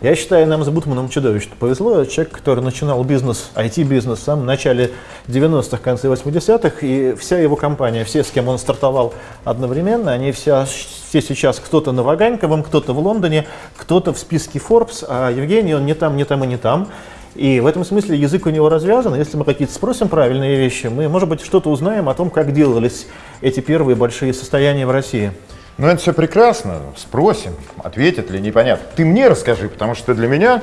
Я считаю, нам с Бутманом чудовищно повезло. Человек, который начинал бизнес, IT-бизнес в самом начале 90-х, конце 80-х, и вся его компания, все, с кем он стартовал одновременно, они вся, все сейчас кто-то на Ваганьковом, кто-то в Лондоне, кто-то в списке Forbes, а Евгений, он не там, не там и не там. И в этом смысле язык у него развязан. Если мы какие-то спросим правильные вещи, мы, может быть, что-то узнаем о том, как делались эти первые большие состояния в России. Ну, это все прекрасно. Спросим, ответит ли, непонятно. Ты мне расскажи, потому что для меня,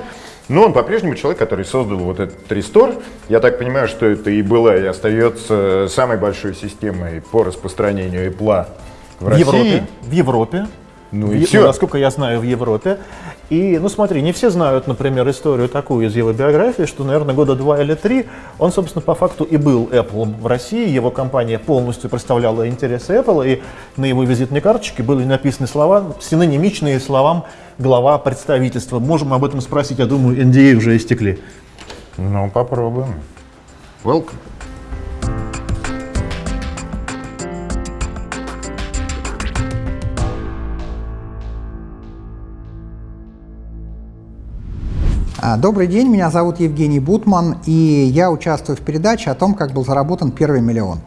ну, он по-прежнему человек, который создал вот этот рестор. Я так понимаю, что это и была, и остается самой большой системой по распространению Apple в, в России. Европе. В Европе. Ну в, и все. Насколько я знаю, в Европе. И, ну смотри, не все знают, например, историю такую из его биографии, что, наверное, года два или три он, собственно, по факту и был Apple в России. Его компания полностью представляла интересы Apple, и на его визитной карточке были написаны слова, синонимичные словам глава представительства. Можем об этом спросить, я думаю, NDA уже истекли. Ну, попробуем. Welcome. Добрый день, меня зовут Евгений Бутман, и я участвую в передаче о том, как был заработан первый миллион.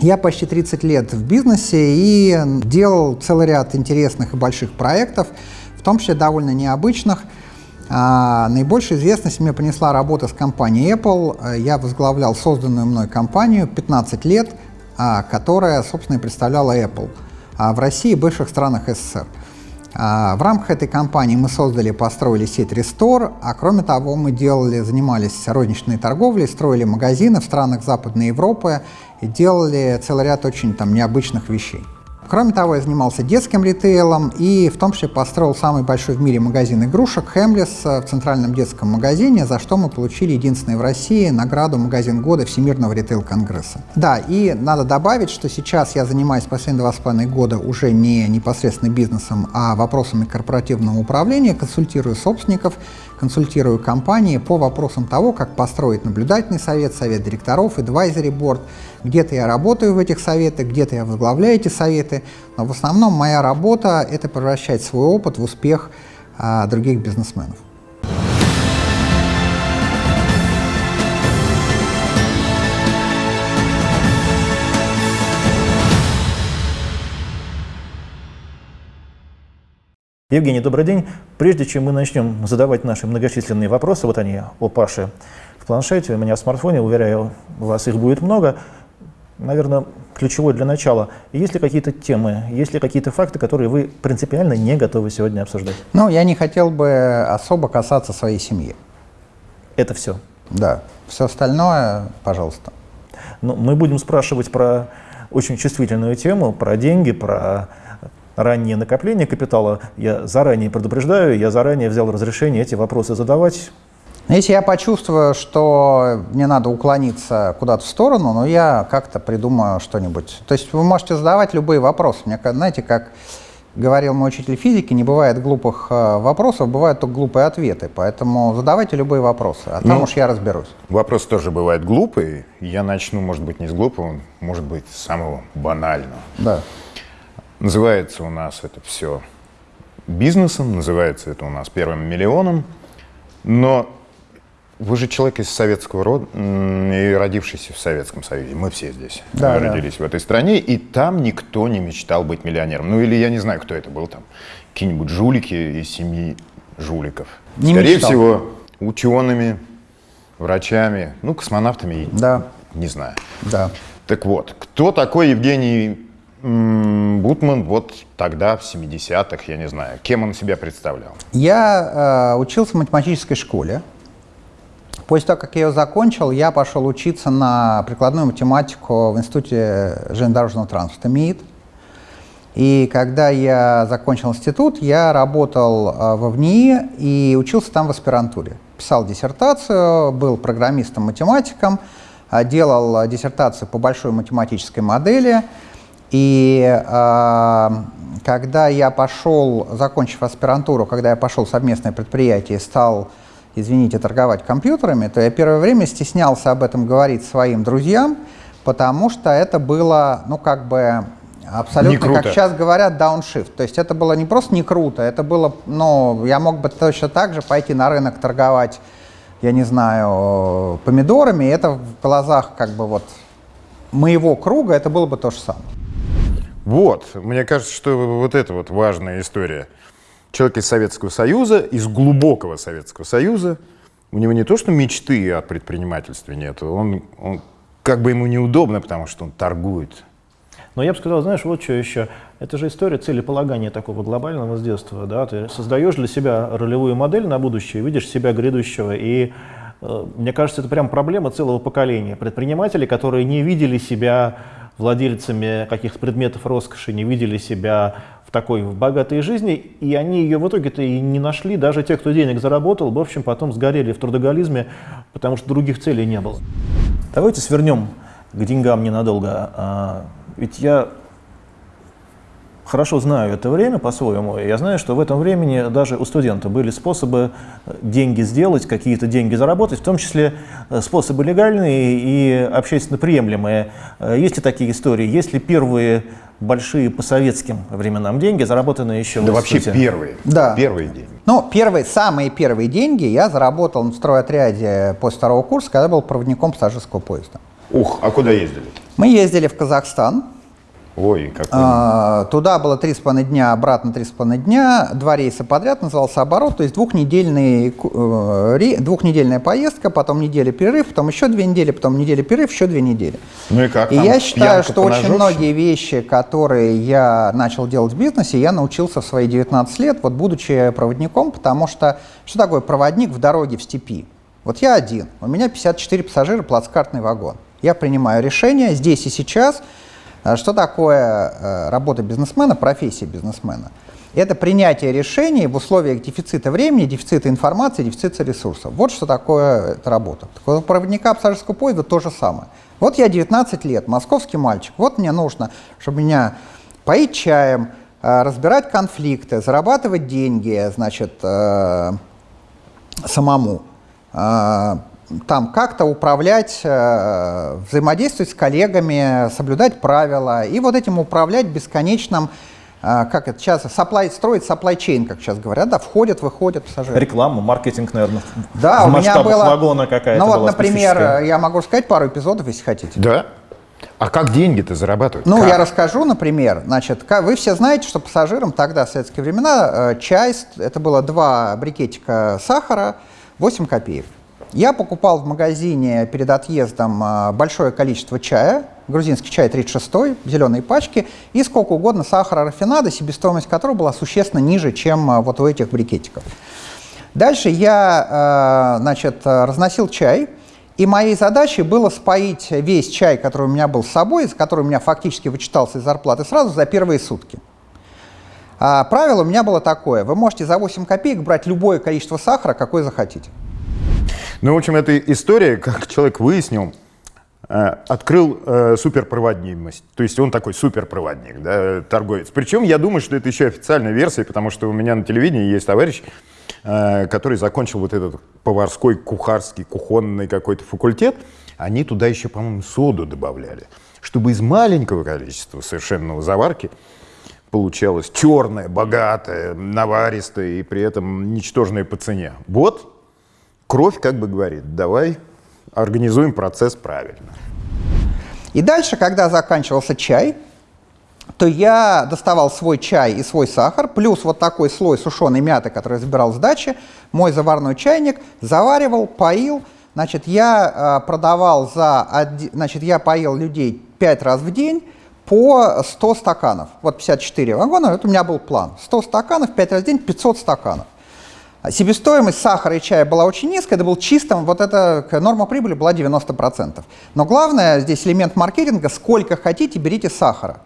Я почти 30 лет в бизнесе и делал целый ряд интересных и больших проектов, в том числе довольно необычных. А, наибольшую известность мне принесла работа с компанией Apple. Я возглавлял созданную мной компанию 15 лет, а, которая, собственно, и представляла Apple в России и бывших странах СССР. А, в рамках этой кампании мы создали построили сеть Restore, а кроме того мы делали, занимались розничной торговлей, строили магазины в странах Западной Европы и делали целый ряд очень там необычных вещей. Кроме того, я занимался детским ритейлом и в том числе построил самый большой в мире магазин игрушек Хемлис в центральном детском магазине, за что мы получили единственный в России награду «Магазин года» Всемирного ритейл-конгресса. Да, и надо добавить, что сейчас я занимаюсь последние два с половиной года уже не непосредственно бизнесом, а вопросами корпоративного управления, консультирую собственников, консультирую компании по вопросам того, как построить наблюдательный совет, совет директоров, advisory board. Где-то я работаю в этих советах, где-то я возглавляю эти советы, но в основном моя работа — это превращать свой опыт в успех а, других бизнесменов. Евгений, добрый день. Прежде чем мы начнем задавать наши многочисленные вопросы, вот они о Паше в планшете, у меня в смартфоне, уверяю вас, их будет много. Наверное, ключевой для начала. Есть ли какие-то темы, есть ли какие-то факты, которые вы принципиально не готовы сегодня обсуждать? Ну, я не хотел бы особо касаться своей семьи. Это все? Да. Все остальное, пожалуйста. Ну, мы будем спрашивать про очень чувствительную тему, про деньги, про раннее накопление капитала. Я заранее предупреждаю, я заранее взял разрешение эти вопросы задавать. Если я почувствую, что мне надо уклониться куда-то в сторону, но я как-то придумаю что-нибудь. То есть вы можете задавать любые вопросы. Мне, знаете, как говорил мой учитель физики, не бывает глупых э, вопросов, бывают только глупые ответы. Поэтому задавайте любые вопросы, а там ну, уж я разберусь. Вопрос тоже бывает глупый. Я начну, может быть, не с глупого, может быть, с самого банального. Да. Называется у нас это все бизнесом, называется это у нас первым миллионом, но вы же человек из советского рода и родившийся в Советском Союзе. Мы все здесь да, родились да. в этой стране, и там никто не мечтал быть миллионером. Ну или я не знаю, кто это был там. Какие-нибудь жулики из семьи жуликов. Не Скорее мечтал. всего, учеными, врачами, ну, космонавтами, да. не знаю. Да. Так вот, кто такой Евгений Бутман вот тогда, в 70-х, я не знаю, кем он себя представлял? Я э, учился в математической школе. После того, как я ее закончил, я пошел учиться на прикладную математику в Институте железнодорожного транспорта МИИТ. И когда я закончил институт, я работал э, в ВНИИ и учился там в аспирантуре. Писал диссертацию, был программистом-математиком, э, делал диссертацию по большой математической модели – и э, когда я пошел, закончив аспирантуру, когда я пошел в совместное предприятие и стал, извините, торговать компьютерами, то я первое время стеснялся об этом говорить своим друзьям, потому что это было, ну, как бы Абсолютно, как сейчас говорят, дауншифт. То есть это было не просто не круто, это было, ну, я мог бы точно так же пойти на рынок торговать, я не знаю, помидорами, и это в глазах как бы вот моего круга это было бы то же самое. Вот, мне кажется, что вот это вот важная история. Человек из Советского Союза, из глубокого Советского Союза, у него не то, что мечты о предпринимательстве нет, он, он как бы ему неудобно, потому что он торгует. Но я бы сказал, знаешь, вот что еще. Это же история целеполагания такого глобального с детства. Да? Ты создаешь для себя ролевую модель на будущее, видишь себя грядущего. И э, мне кажется, это прям проблема целого поколения. Предпринимателей, которые не видели себя владельцами каких-то предметов роскоши, не видели себя в такой богатой жизни, и они ее в итоге-то и не нашли, даже те, кто денег заработал, в общем, потом сгорели в трудоголизме, потому что других целей не было. Давайте свернем к деньгам ненадолго. А, ведь я хорошо знаю это время по-своему. Я знаю, что в этом времени даже у студента были способы э, деньги сделать, какие-то деньги заработать, в том числе э, способы легальные и общественно приемлемые. Э, есть ли такие истории? Есть ли первые большие по советским временам деньги, заработанные еще Да в вообще институте? первые. Да. Первые деньги. Ну, первые, самые первые деньги я заработал в стройотряде после второго курса, когда был проводником пассажирского поезда. Ух, а куда ездили? Мы ездили в Казахстан, Ой, какой. А, Туда было три с половиной дня, обратно три с половиной дня. Два рейса подряд назывался оборот, то есть двухнедельный, э, двухнедельная поездка, потом неделя перерыв, потом еще две недели, потом неделя перерыв, еще две недели. Ну и как? И я считаю, что очень поножовщина? многие вещи, которые я начал делать в бизнесе, я научился в свои 19 лет, вот будучи проводником, потому что что такое проводник в дороге в степи? Вот я один, у меня 54 пассажира, плацкартный вагон. Я принимаю решения здесь и сейчас. А Что такое э, работа бизнесмена, профессия бизнесмена? Это принятие решений в условиях дефицита времени, дефицита информации, дефицита ресурсов. Вот что такое эта работа. Так у проводника пассажирского поезда то же самое. Вот я 19 лет, московский мальчик, вот мне нужно, чтобы меня поить чаем, э, разбирать конфликты, зарабатывать деньги, значит, э, самому, там как-то управлять, э, взаимодействовать с коллегами, соблюдать правила и вот этим управлять бесконечным, э, как это сейчас, supply, строить supply chain, как сейчас говорят, да, входят, выходят пассажиры. Реклама, маркетинг, наверное, Да, в у меня было... вагона какая-то Ну вот, была например, я могу сказать пару эпизодов, если хотите. Да? А как деньги-то зарабатывают? Ну, Как? я расскажу, например. Значит, вы все знаете, что пассажирам тогда, в советские времена, э, чай, с- это было два брикетика сахара, 8 копеек. Я покупал в магазине перед отъездом э, большое количество чая, грузинский чай 36 зеленые пачки, и сколько угодно сахара рафинада, себестоимость которого была существенно ниже, чем э, вот у этих брикетиков. Дальше я, э, значит, разносил чай, и моей задачей было споить весь чай, который у меня был с собой, который у меня фактически вычитался из зарплаты сразу за первые сутки. А правило у меня было такое. Вы можете за 8 копеек брать любое количество сахара, какое захотите. Ну, в общем, эта история, как человек выяснил, э, открыл э, суперпроводимость. То есть он такой суперпроводник, да, торговец. Причем я думаю, что это еще официальная версия, потому что у меня на телевидении есть товарищ, э, который закончил вот этот поварской, кухарский, кухонный какой-то факультет. Они туда еще, по-моему, соду добавляли, чтобы из маленького количества совершенного заварки получалось черное, богатое, наваристое и при этом ничтожное по цене. Вот кровь как бы говорит, давай организуем процесс правильно. И дальше, когда заканчивался чай, то я доставал свой чай и свой сахар, плюс вот такой слой сушеной мяты, который забирал с дачи, мой заварной чайник, заваривал, поил. Значит, я э, продавал за... Значит, я поил людей 5 раз в день по 100 стаканов. Вот 54 вагона, это у меня был план. 100 стаканов, 5 раз в день, 500 стаканов. А Себестоимость сахара и чая была очень низкая, это был чистым, вот эта норма прибыли была 90%. Но главное здесь элемент маркетинга, сколько хотите, берите сахара.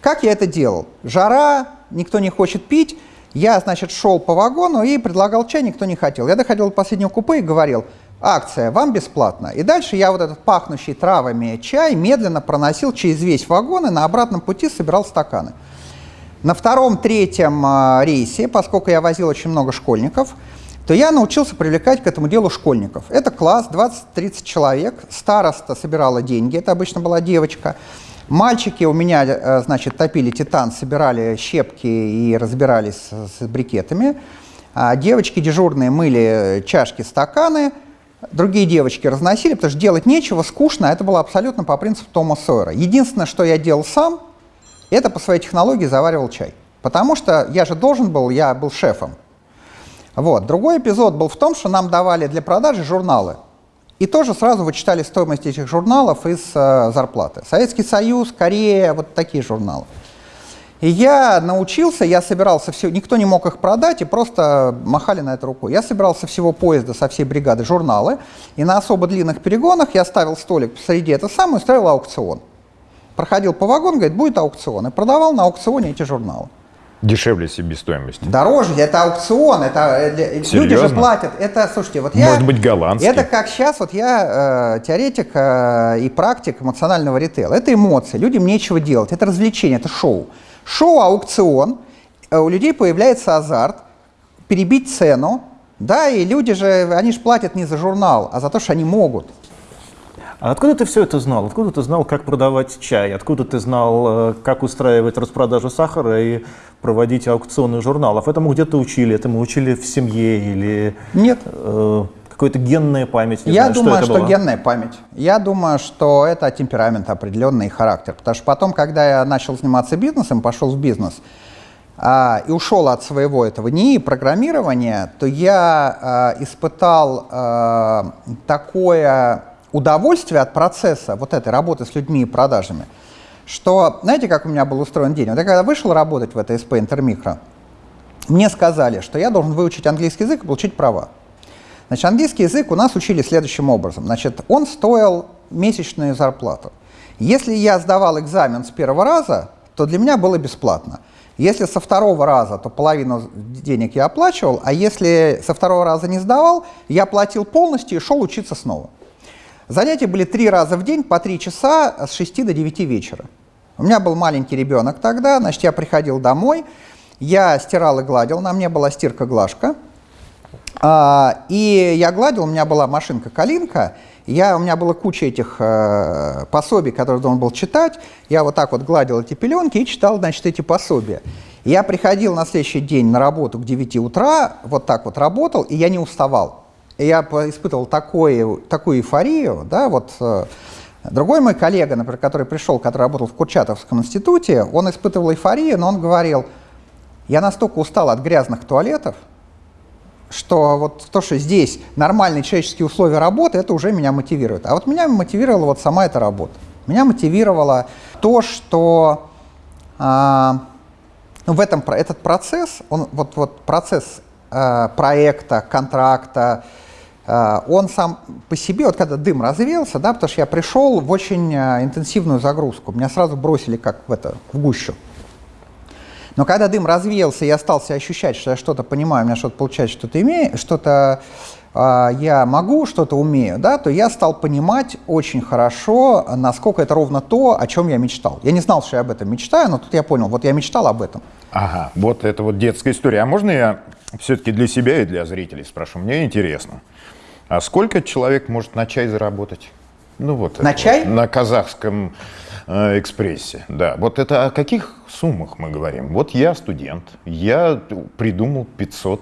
Как я это делал? Жара, никто не хочет пить. Я, значит, шел по вагону и предлагал чай, никто не хотел. Я доходил до последнего купе и говорил, акция, вам бесплатно. И дальше я вот этот пахнущий травами чай медленно проносил через весь вагон и на обратном пути собирал стаканы. На втором, третьем а, рейсе, поскольку я возил очень много школьников, то я научился привлекать к этому делу школьников. Это класс, 20-30 человек, староста собирала деньги, это обычно была девочка. Мальчики у меня, э, значит, топили титан, собирали щепки и разбирались с брикетами. А девочки дежурные мыли чашки, стаканы. Другие девочки разносили, потому что делать нечего, скучно. Это было абсолютно по принципу Тома Сойера. Единственное, что я делал сам, это по своей технологии заваривал чай. Потому что я же должен был, я был шефом. Вот. Другой эпизод был в том, что нам давали для продажи журналы. И тоже сразу вычитали стоимость этих журналов из э, зарплаты. Советский Союз, Корея, вот такие журналы. И я научился, я собирался все, никто не мог их продать, и просто махали на это рукой. Я собирался всего поезда со всей бригады журналы, и на особо длинных перегонах я ставил столик посреди этого самого и устраивал аукцион. Проходил по вагону, говорит, будет аукцион, и продавал на аукционе эти журналы. Дешевле себестоимости. Дороже, это аукцион, это э, люди же платят. Это, слушайте, вот я... Может быть, голландский. Это как сейчас, вот я э, теоретик э, и практик эмоционального ритейла. Это эмоции, людям нечего делать, это развлечение, это шоу. Шоу, аукцион, э, у людей появляется азарт, перебить цену, да, и люди же, они же платят не за журнал, а за то, что они могут. А откуда ты все это знал? Откуда ты знал, как продавать чай? Откуда ты знал, э, как устраивать распродажу сахара и проводить аукционы журналов? Этому где-то учили? Этому учили в семье или... Нет. Э, какая-то генная память? Не Я знаю, думаю, что, что генная память. Я думаю, что это темперамент определенный характер. Потому что потом, когда я начал заниматься бизнесом, пошел в бизнес, а, и ушел от своего этого НИИ программирования, то я а, испытал а, такое удовольствие от процесса вот этой работы с людьми и продажами, что, знаете, как у меня был устроен день? Вот я когда вышел работать в этой СП Интермикро, мне сказали, что я должен выучить английский язык и получить права. Значит, английский язык у нас учили следующим образом. Значит, он стоил месячную зарплату. Если я сдавал экзамен с первого раза, то для меня было бесплатно. Если со второго раза, то половину денег я оплачивал, а если со второго раза не сдавал, я платил полностью и шел учиться снова. Занятия были три раза в день по три часа с 6 до 9 вечера. У меня был маленький ребенок тогда, значит, я приходил домой, я стирал и гладил, на мне была стирка-глажка. А, и я гладил, у меня была машинка-калинка, я, у меня была куча этих э, пособий, которые должен был читать. Я вот так вот гладил эти пеленки и читал, значит, эти пособия. Я приходил на следующий день на работу к 9 утра, вот так вот работал, и я не уставал я испытывал такое, такую эйфорию, да, вот э, другой мой коллега, например, который пришел, который работал в Курчатовском институте, он испытывал эйфорию, но он говорил, я настолько устал от грязных туалетов, что вот то, что здесь нормальные человеческие условия работы, это уже меня мотивирует. А вот меня мотивировала вот сама эта работа. Меня мотивировало то, что а, ну, в этом этот процесс, он вот вот процесс а, проекта, контракта, он сам по себе, вот когда дым развеялся, да, потому что я пришел в очень а, интенсивную загрузку, меня сразу бросили как в, это, в гущу. Но когда дым развеялся, я стал себя ощущать, что я что-то понимаю, у меня что-то получается, что-то имею, что-то э, я могу, что-то умею, да, то я стал понимать очень хорошо, насколько это ровно то, о чем я мечтал. Я не знал, что я об этом мечтаю, но тут я понял, вот я мечтал об этом. Ага, вот это вот детская история. А можно я все-таки для себя и для зрителей спрошу? Мне интересно. А сколько человек может на чай заработать? Ну вот. На чай? Вот, на казахском э, экспрессе, да. Вот это о каких суммах мы говорим? Вот я студент, я придумал 500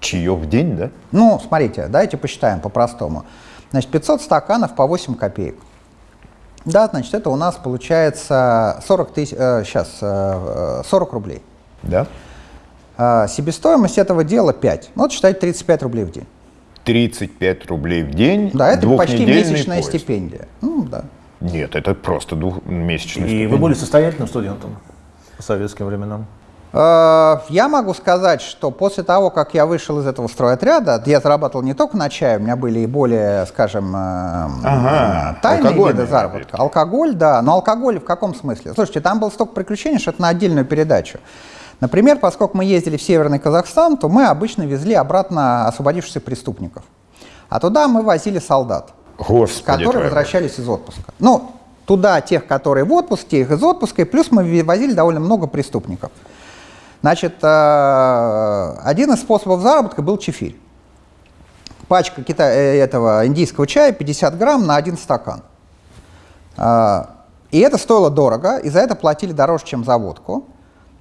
чаев в день, да? Ну, смотрите, давайте посчитаем по-простому. Значит, 500 стаканов по 8 копеек. Да, значит, это у нас получается 40 тысяч, э, сейчас, э, 40 рублей. Да. Э, себестоимость этого дела 5. Ну, вот считайте 35 рублей в день. 35 рублей в день. Да, это почти месячная поезд. стипендия. Ну, да. Нет, это просто двухмесячная И стипендия. вы были состоятельным студентом по советским временам? Э, я могу сказать, что после того, как я вышел из этого стройотряда, я зарабатывал не только на чай, у меня были и более, скажем, э, ага, тайные виды заработка. Алкоголь, да. Но алкоголь в каком смысле? Слушайте, там было столько приключений, что это на отдельную передачу. Например, поскольку мы ездили в Северный Казахстан, то мы обычно везли обратно освободившихся преступников. А туда мы возили солдат, Господи которые твоего. возвращались из отпуска. Ну, туда тех, которые в отпуске, их из отпуска, и плюс мы возили довольно много преступников. Значит, э, один из способов заработка был чефирь. Пачка кита э, этого индийского чая 50 грамм на один стакан. Э, И это стоило дорого, и за это платили дороже, чем за водку.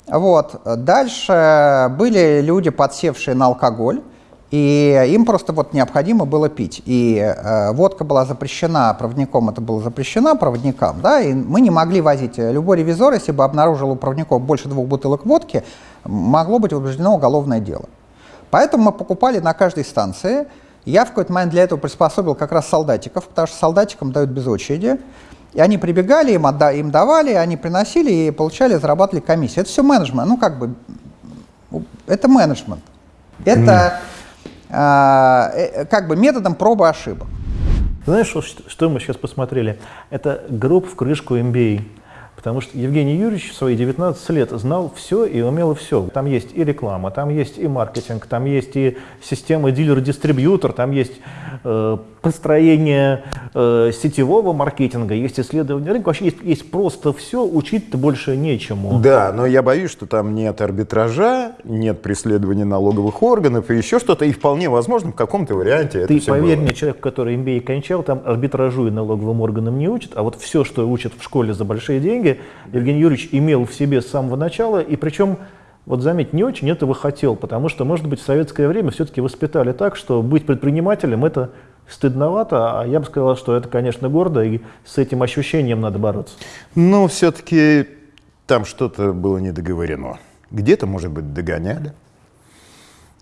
Вот. Дальше были люди, подсевшие на алкоголь, и им просто вот необходимо было пить. И э, водка была запрещена, проводником это было запрещено, проводникам, да, и мы не могли возить. Любой ревизор, если бы обнаружил у проводников больше двух бутылок водки, могло быть возбуждено уголовное дело. Поэтому мы покупали на каждой станции. Я в какой-то момент для этого приспособил как раз солдатиков, потому что солдатикам дают без очереди. И они прибегали, им, отда им давали, они приносили и получали, зарабатывали комиссию. Это все менеджмент, ну как бы, это менеджмент. Это а, э, как бы методом пробы ошибок. Знаешь, что, что мы сейчас посмотрели? Это гроб в крышку MBA. Потому что Евгений Юрьевич в свои 19 лет знал все и умел все. Там есть и реклама, там есть и маркетинг, там есть и система дилер-дистрибьютор, там есть э, построение э, сетевого маркетинга, есть исследование рынка. Вообще есть, есть просто все, учить-то больше нечему. Да, но я боюсь, что там нет арбитража, нет преследования налоговых органов и еще что-то, и вполне возможно в каком-то варианте Ты это все поверь было. мне, человек, который MBA кончал, там арбитражу и налоговым органам не учат, а вот все, что учат в школе за большие деньги, Евгений Юрьевич имел в себе с самого начала, и причем вот заметь, не очень этого хотел, потому что, может быть, в советское время все-таки воспитали так, что быть предпринимателем – это стыдновато, а я бы сказал, что это, конечно, гордо, и с этим ощущением надо бороться. Но все-таки там что-то было недоговорено. Где-то, может быть, догоняли,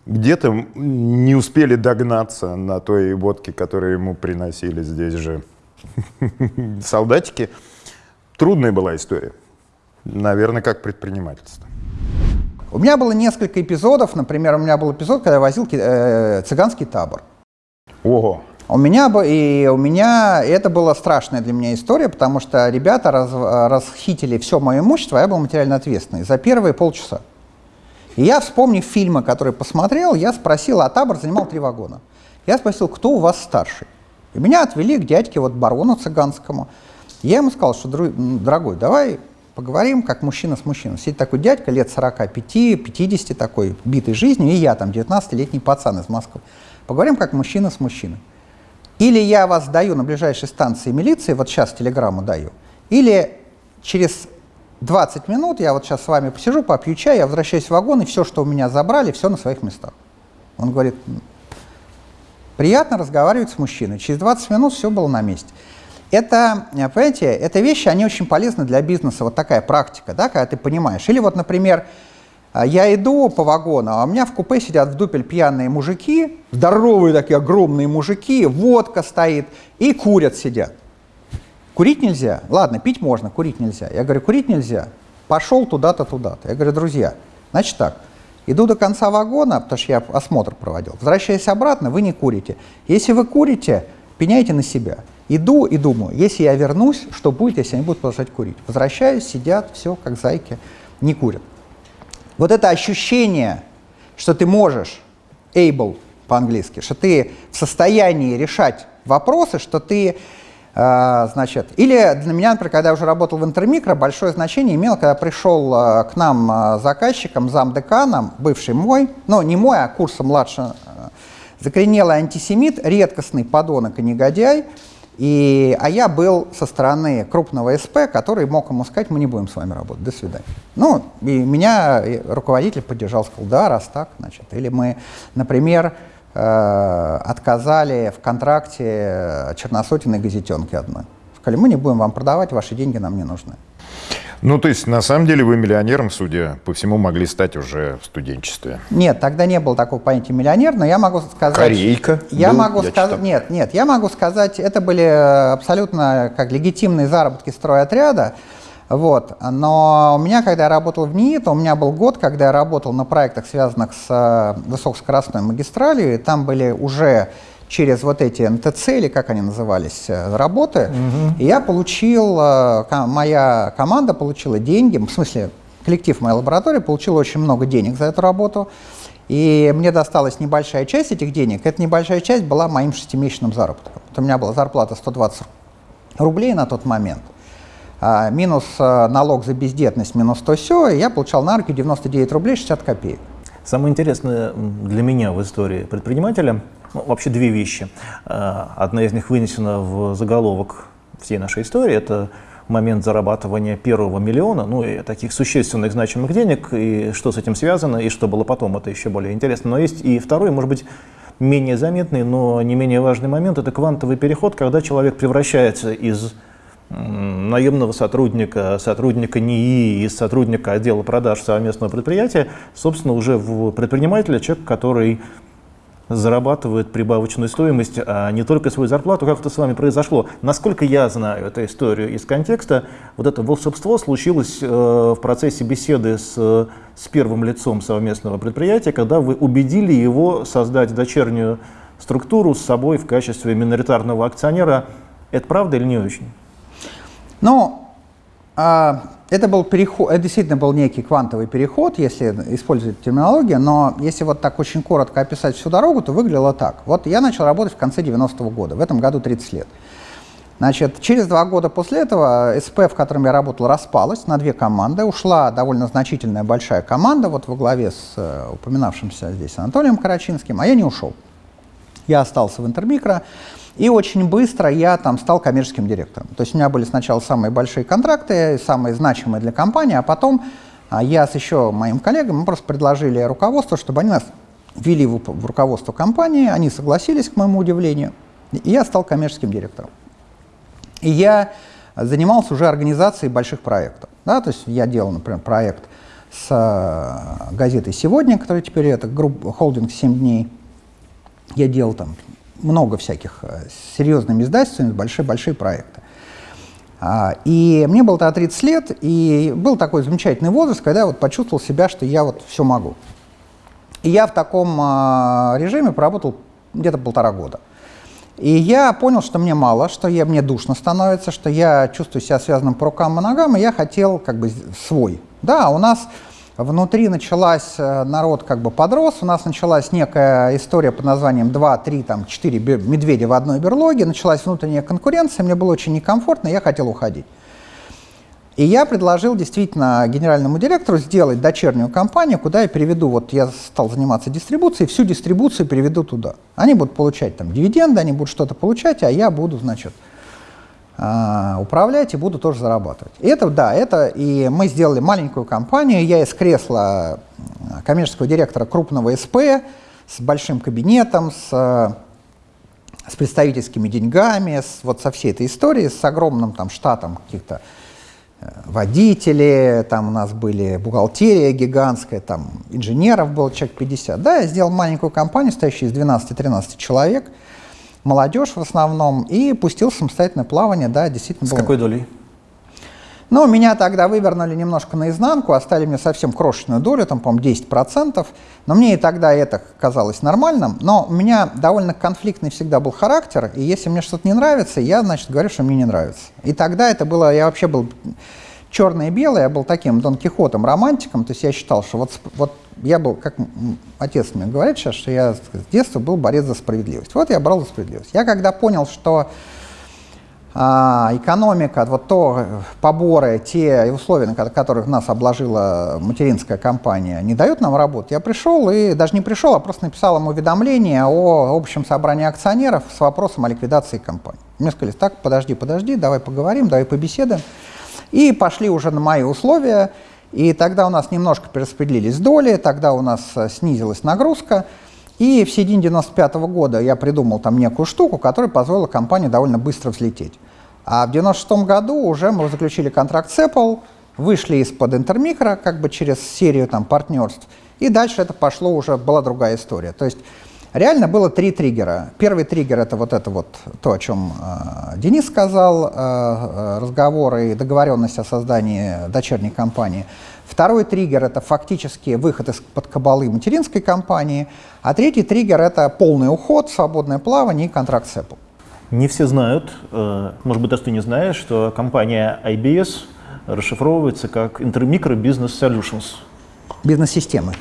где-то не успели догнаться на той водке, которую ему приносили здесь же солдатики. Трудная была история. Наверное, как предпринимательство. У меня было несколько эпизодов. Например, у меня был эпизод, когда я возил э, цыганский табор. Ого! У меня, и у меня это была страшная для меня история, потому что ребята раз, расхитили все мое имущество, а я был материально ответственный за первые полчаса. И я, вспомнив фильмы, которые посмотрел, я спросил, а табор занимал три вагона. Я спросил, кто у вас старший? И меня отвели к дядьке, вот барону цыганскому. Я ему сказал, что, дорогой, давай поговорим, как мужчина с мужчиной. Сидит такой дядька, лет 45-50 такой, битый жизнью, и я там, 19-летний пацан из Москвы. Поговорим, как мужчина с мужчиной. Или я вас даю на ближайшей станции милиции, вот сейчас телеграмму даю, или через 20 минут я вот сейчас с вами посижу, попью чай, я возвращаюсь в вагон, и все, что у меня забрали, все на своих местах. Он говорит, приятно разговаривать с мужчиной. Через 20 минут все было на месте. Это, понимаете, это вещи, они очень полезны для бизнеса, вот такая практика, да, когда ты понимаешь. Или вот, например, я иду по вагону, а у меня в купе сидят в дупель пьяные мужики, здоровые такие огромные мужики, водка стоит, и курят сидят. Курить нельзя? Ладно, пить можно, курить нельзя. Я говорю, курить нельзя. Пошел туда-то, туда-то. Я говорю, друзья, значит так, иду до конца вагона, потому что я осмотр проводил, возвращаясь обратно, вы не курите. Если вы курите, пеняйте на себя. Иду и думаю, если я вернусь, что будет, если они будут продолжать курить? Возвращаюсь, сидят, все, как зайки, не курят. Вот это ощущение, что ты можешь, able по-английски, что ты в состоянии решать вопросы, что ты, э, значит, или для меня, например, когда я уже работал в Интермикро, большое значение имело, когда пришел э, к нам э, заказчиком, замдеканом, бывший мой, ну не мой, а курса младше, э, закоренелый антисемит, редкостный подонок и негодяй, и, а я был со стороны крупного СП, который мог ему сказать, мы не будем с вами работать, до свидания. Ну, и меня руководитель поддержал, сказал, да, раз так, значит. Или мы, например, э, отказали в контракте черносотенной газетенки одной. Сказали, мы не будем вам продавать, ваши деньги нам не нужны. Ну, то есть, на самом деле, вы миллионером, судя по всему, могли стать уже в студенчестве. Нет, тогда не было такого понятия миллионер, но я могу сказать... Корейка Я был, могу сказать... Нет, нет, я могу сказать, это были абсолютно как легитимные заработки стройотряда, вот. Но у меня, когда я работал в НИИ, то у меня был год, когда я работал на проектах, связанных с э, высокоскоростной магистралью, и там были уже через вот эти НТЦ, или как они назывались, э, работы, угу. и я получил, э, моя команда получила деньги, в смысле, коллектив моей лаборатории получил очень много денег за эту работу, и мне досталась небольшая часть этих денег. Эта небольшая часть была моим шестимесячным заработком. Вот у меня была зарплата 120 рублей на тот момент, а минус э, налог за бездетность, минус то все, и я получал на руки 99 рублей 60 копеек. Самое интересное для меня в истории предпринимателя – ну, вообще две вещи. Одна из них вынесена в заголовок всей нашей истории. Это момент зарабатывания первого миллиона, ну и таких существенных значимых денег, и что с этим связано, и что было потом, это еще более интересно. Но есть и второй, может быть, менее заметный, но не менее важный момент, это квантовый переход, когда человек превращается из наемного сотрудника, сотрудника НИИ и сотрудника отдела продаж совместного предприятия, собственно, уже в предпринимателя, человек, который зарабатывает прибавочную стоимость, а не только свою зарплату, как это с вами произошло. Насколько я знаю эту историю из контекста, вот это волшебство случилось э, в процессе беседы с, с первым лицом совместного предприятия, когда вы убедили его создать дочернюю структуру с собой в качестве миноритарного акционера. Это правда или не очень? Ну, а, это был переход, это действительно был некий квантовый переход, если использовать терминологию, но если вот так очень коротко описать всю дорогу, то выглядело так. Вот я начал работать в конце 90-го года, в этом году 30 лет. Значит, через два года после этого СП, в котором я работал, распалась на две команды. Ушла довольно значительная большая команда, вот во главе с э, упоминавшимся здесь Анатолием Карачинским, а я не ушел. Я остался в Интермикро. И очень быстро я там стал коммерческим директором. То есть у меня были сначала самые большие контракты, самые значимые для компании, а потом а, я с еще моим коллегам мы просто предложили руководству, чтобы они нас ввели в, в руководство компании, они согласились, к моему удивлению, и я стал коммерческим директором. И я занимался уже организацией больших проектов. Да? То есть я делал, например, проект с э, газетой «Сегодня», которая теперь это группа, холдинг «7 дней». Я делал там много всяких э, серьезными издательствами, большие-большие проекты. А, и мне было тогда 30 лет, и был такой замечательный возраст, когда я вот почувствовал себя, что я вот все могу. И я в таком а, режиме проработал где-то полтора года. И я понял, что мне мало, что я, мне душно становится, что я чувствую себя связанным по рукам и ногам, и я хотел как бы свой. Да, у нас Внутри началась, э, народ как бы подрос, у нас началась некая история под названием 2, 3, там, 4 медведя в одной берлоге, началась внутренняя конкуренция, мне было очень некомфортно, я хотел уходить. И я предложил действительно генеральному директору сделать дочернюю компанию, куда я переведу, вот я стал заниматься дистрибуцией, всю дистрибуцию переведу туда. Они будут получать там дивиденды, они будут что-то получать, а я буду, значит, управлять и буду тоже зарабатывать. И это, да, это, и мы сделали маленькую компанию, я из кресла коммерческого директора крупного СП с большим кабинетом, с, с представительскими деньгами, с, вот со всей этой историей, с огромным там штатом каких-то э, водителей, там у нас были бухгалтерия гигантская, там инженеров было человек 50. Да, я сделал маленькую компанию, стоящую из 12-13 человек – молодежь в основном, и пустил самостоятельное плавание, да, действительно. С было. какой долей? Ну, меня тогда вывернули немножко наизнанку, оставили мне совсем крошечную долю, там, по-моему, 10%, но мне и тогда это казалось нормальным, но у меня довольно конфликтный всегда был характер, и если мне что-то не нравится, я, значит, говорю, что мне не нравится. И тогда это было, я вообще был черное и белое, я был таким Дон Кихотом, романтиком, то есть я считал, что вот, вот я был, как отец мне говорит сейчас, что я с детства был борец за справедливость. Вот я брал за справедливость. Я когда понял, что а, экономика, вот то поборы, те условия, на которых нас обложила материнская компания, не дают нам работу, я пришел и даже не пришел, а просто написал им уведомление о общем собрании акционеров с вопросом о ликвидации компании. Мне сказали, так, подожди, подожди, давай поговорим, давай побеседуем. И пошли уже на мои условия. И тогда у нас немножко перераспределились доли, тогда у нас э, снизилась нагрузка. И в середине 95 -го года я придумал там некую штуку, которая позволила компании довольно быстро взлететь. А в 96 году уже мы заключили контракт с Apple, вышли из-под Интермикро, как бы через серию там партнерств, и дальше это пошло уже, была другая история. То есть Реально было три триггера. Первый триггер это вот это вот то, о чем э, Денис сказал, э, э разговоры и договоренность о создании дочерней компании. Второй триггер это фактически выход из-под кабалы материнской компании. А третий триггер это полный уход, свободное плавание и контракт с Apple. Не все знают, э, может быть, даже ты не знаешь, что компания IBS расшифровывается как Intermicro Business Solutions. Бизнес-системы.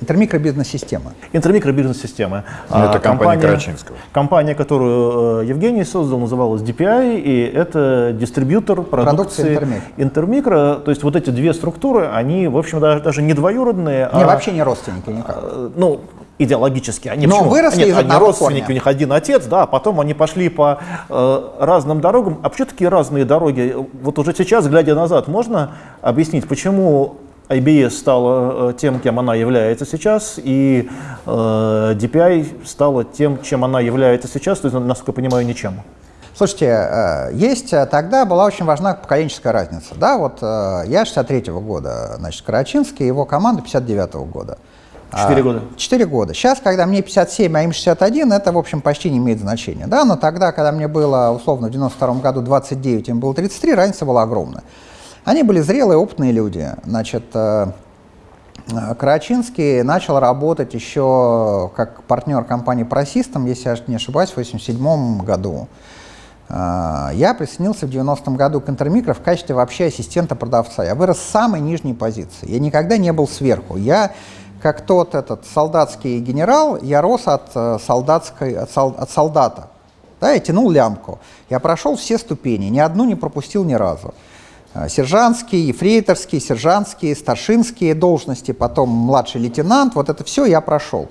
Интермикробизнес-система. Интермикробизнес-система. Ну, это а, компания, компания Карачинского. Компания, которую э, Евгений создал, называлась DPI, и это дистрибьютор продукции Интермикро. Интермикро. То есть вот эти две структуры, они, в общем, даже, даже не двоюродные. Не, а, вообще не родственники никак. А, ну, идеологически. Они, Но почему? выросли Нет, из они одного родственники, корня. у них один отец, да, а потом они пошли по э, разным дорогам. А почему такие разные дороги? Вот уже сейчас, глядя назад, можно объяснить, почему IBS стала э, тем, кем она является сейчас, и э, DPI стала тем, чем она является сейчас, то есть, насколько я понимаю, ничем. Слушайте, э, есть э, тогда была очень важна поколенческая разница. Да, вот я 63-го года, значит, Карачинский, его команда 59-го года. Четыре А, года. Четыре года. Сейчас, когда мне 57, а им 61, это, в общем, почти не имеет значения. Да, но тогда, когда мне было, условно, в 92 году 29, им было 33, разница была огромная. Они были зрелые, опытные люди. Значит, э, э, Карачинский начал работать еще как партнер компании Просистом, если я не ошибаюсь, в 87 году. А, Я присоединился в 90-м году к Интермикро в качестве вообще ассистента продавца. Я вырос с самой нижней позиции. Я никогда не был сверху. Я, как тот этот солдатский генерал, я рос от, э, солдатской, от, сол- от солдата. Да, я тянул лямку. Я прошел все ступени, ни одну не пропустил ни разу. А, Сержантские, ефрейторские, сержантские, старшинские должности, потом младший лейтенант, вот это все я прошел.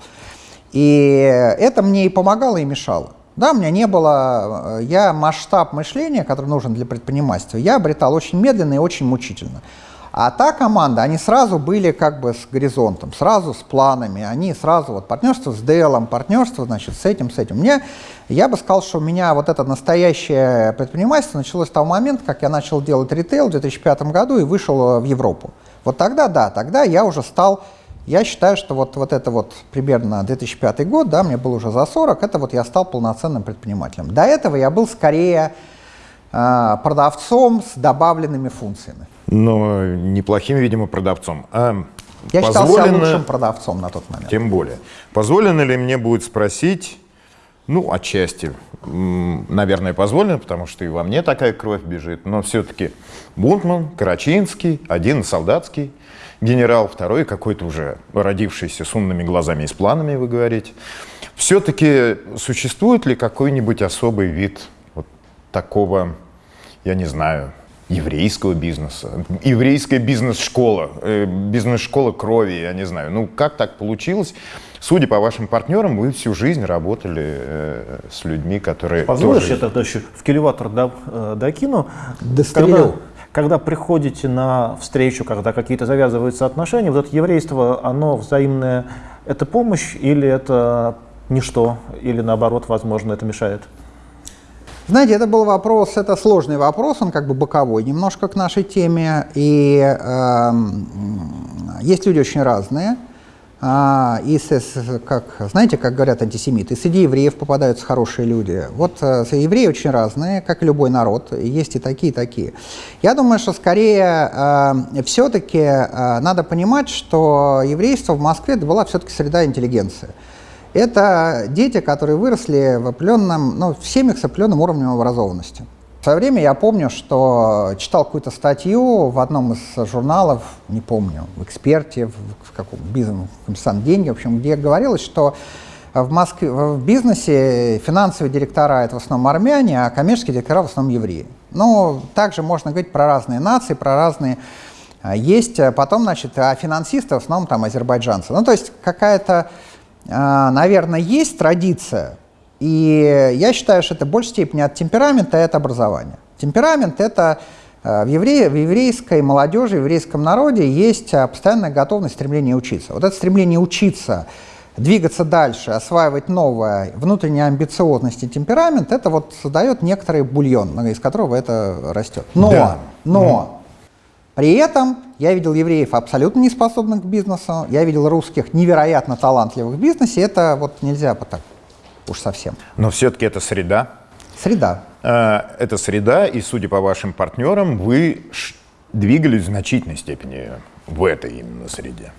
И это мне и помогало, и мешало. Да, у меня не было, э, я масштаб мышления, который нужен для предпринимательства, я обретал очень медленно и очень мучительно. А та команда, они сразу были как бы с горизонтом, сразу с планами, они сразу вот партнерство с Делом, партнерство, значит, с этим, с этим. Мне, я бы сказал, что у меня вот это настоящее предпринимательство началось с того момента, как я начал делать ритейл в 2005 году и вышел э, в Европу. Вот тогда, да, тогда я уже стал я считаю, что вот, вот это вот примерно 2005 год, да, мне было уже за 40, это вот я стал полноценным предпринимателем. До этого я был скорее продавцом с добавленными функциями. Но неплохим, видимо, продавцом. А Я считал себя позволено- лучшим продавцом на тот момент. Тем более. Позволено ли мне будет спросить, ну, отчасти, наверное, позволено, потому что и во мне такая кровь бежит, но все-таки Бунтман, Карачинский, один солдатский генерал, второй какой-то уже родившийся с умными глазами и с планами, вы говорите. Все-таки существует ли какой-нибудь особый вид вот такого, я не знаю, еврейского бизнеса, еврейская бизнес-школа, э, бизнес-школа крови, я не знаю. Ну, как так получилось? Судя по вашим партнерам, вы всю жизнь работали э, с людьми, которые Позволишь, тоже... я тогда еще в килеватор до- э, докину? Дострелю. Когда, когда приходите на встречу, когда какие-то завязываются отношения, вот это еврейство, оно взаимное, это помощь или это ничто, или наоборот, возможно, это мешает? Знаете, это был вопрос, это сложный вопрос, он как бы боковой немножко к нашей теме. И эм, есть люди очень разные. А, и как, знаете, как говорят антисемиты, среди евреев попадаются хорошие люди. Вот э, евреи очень разные, как и любой народ, есть и такие, и такие. Я думаю, что скорее все-таки надо понимать, что еврейство в Москве это была все-таки среда интеллигенции. Это дети, которые выросли в определенном, ну, в семьях с определенным уровнем образованности. В свое время я помню, что читал какую-то статью в одном из журналов, не помню, в «Эксперте», в, в каком бизнесе, «Коммерсант деньги», в общем, где говорилось, что в Москве, в бизнесе финансовые директора – это в основном армяне, а коммерческие директора – в основном евреи. Ну, также можно говорить про разные нации, про разные а, есть а, потом, значит, а финансисты в основном там азербайджанцы. Ну, то есть какая-то, наверное, есть традиция, и я считаю, что это в большей степени от темперамента и от образования. Темперамент — это а, в, евре- в еврейской молодежи, в еврейском народе есть а, постоянная готовность, стремление учиться. Вот это стремление учиться, двигаться дальше, осваивать новое, внутренняя амбициозность и темперамент, это вот создает некоторый бульон, из которого это растет. Но, Да. но, при этом я видел евреев абсолютно неспособных к бизнесу, я видел русских невероятно талантливых в бизнесе, это вот нельзя вот так уж совсем. Но все-таки это среда. Среда. Э, Это среда, и, судя по вашим партнерам, вы двигались в значительной степени в этой именно среде.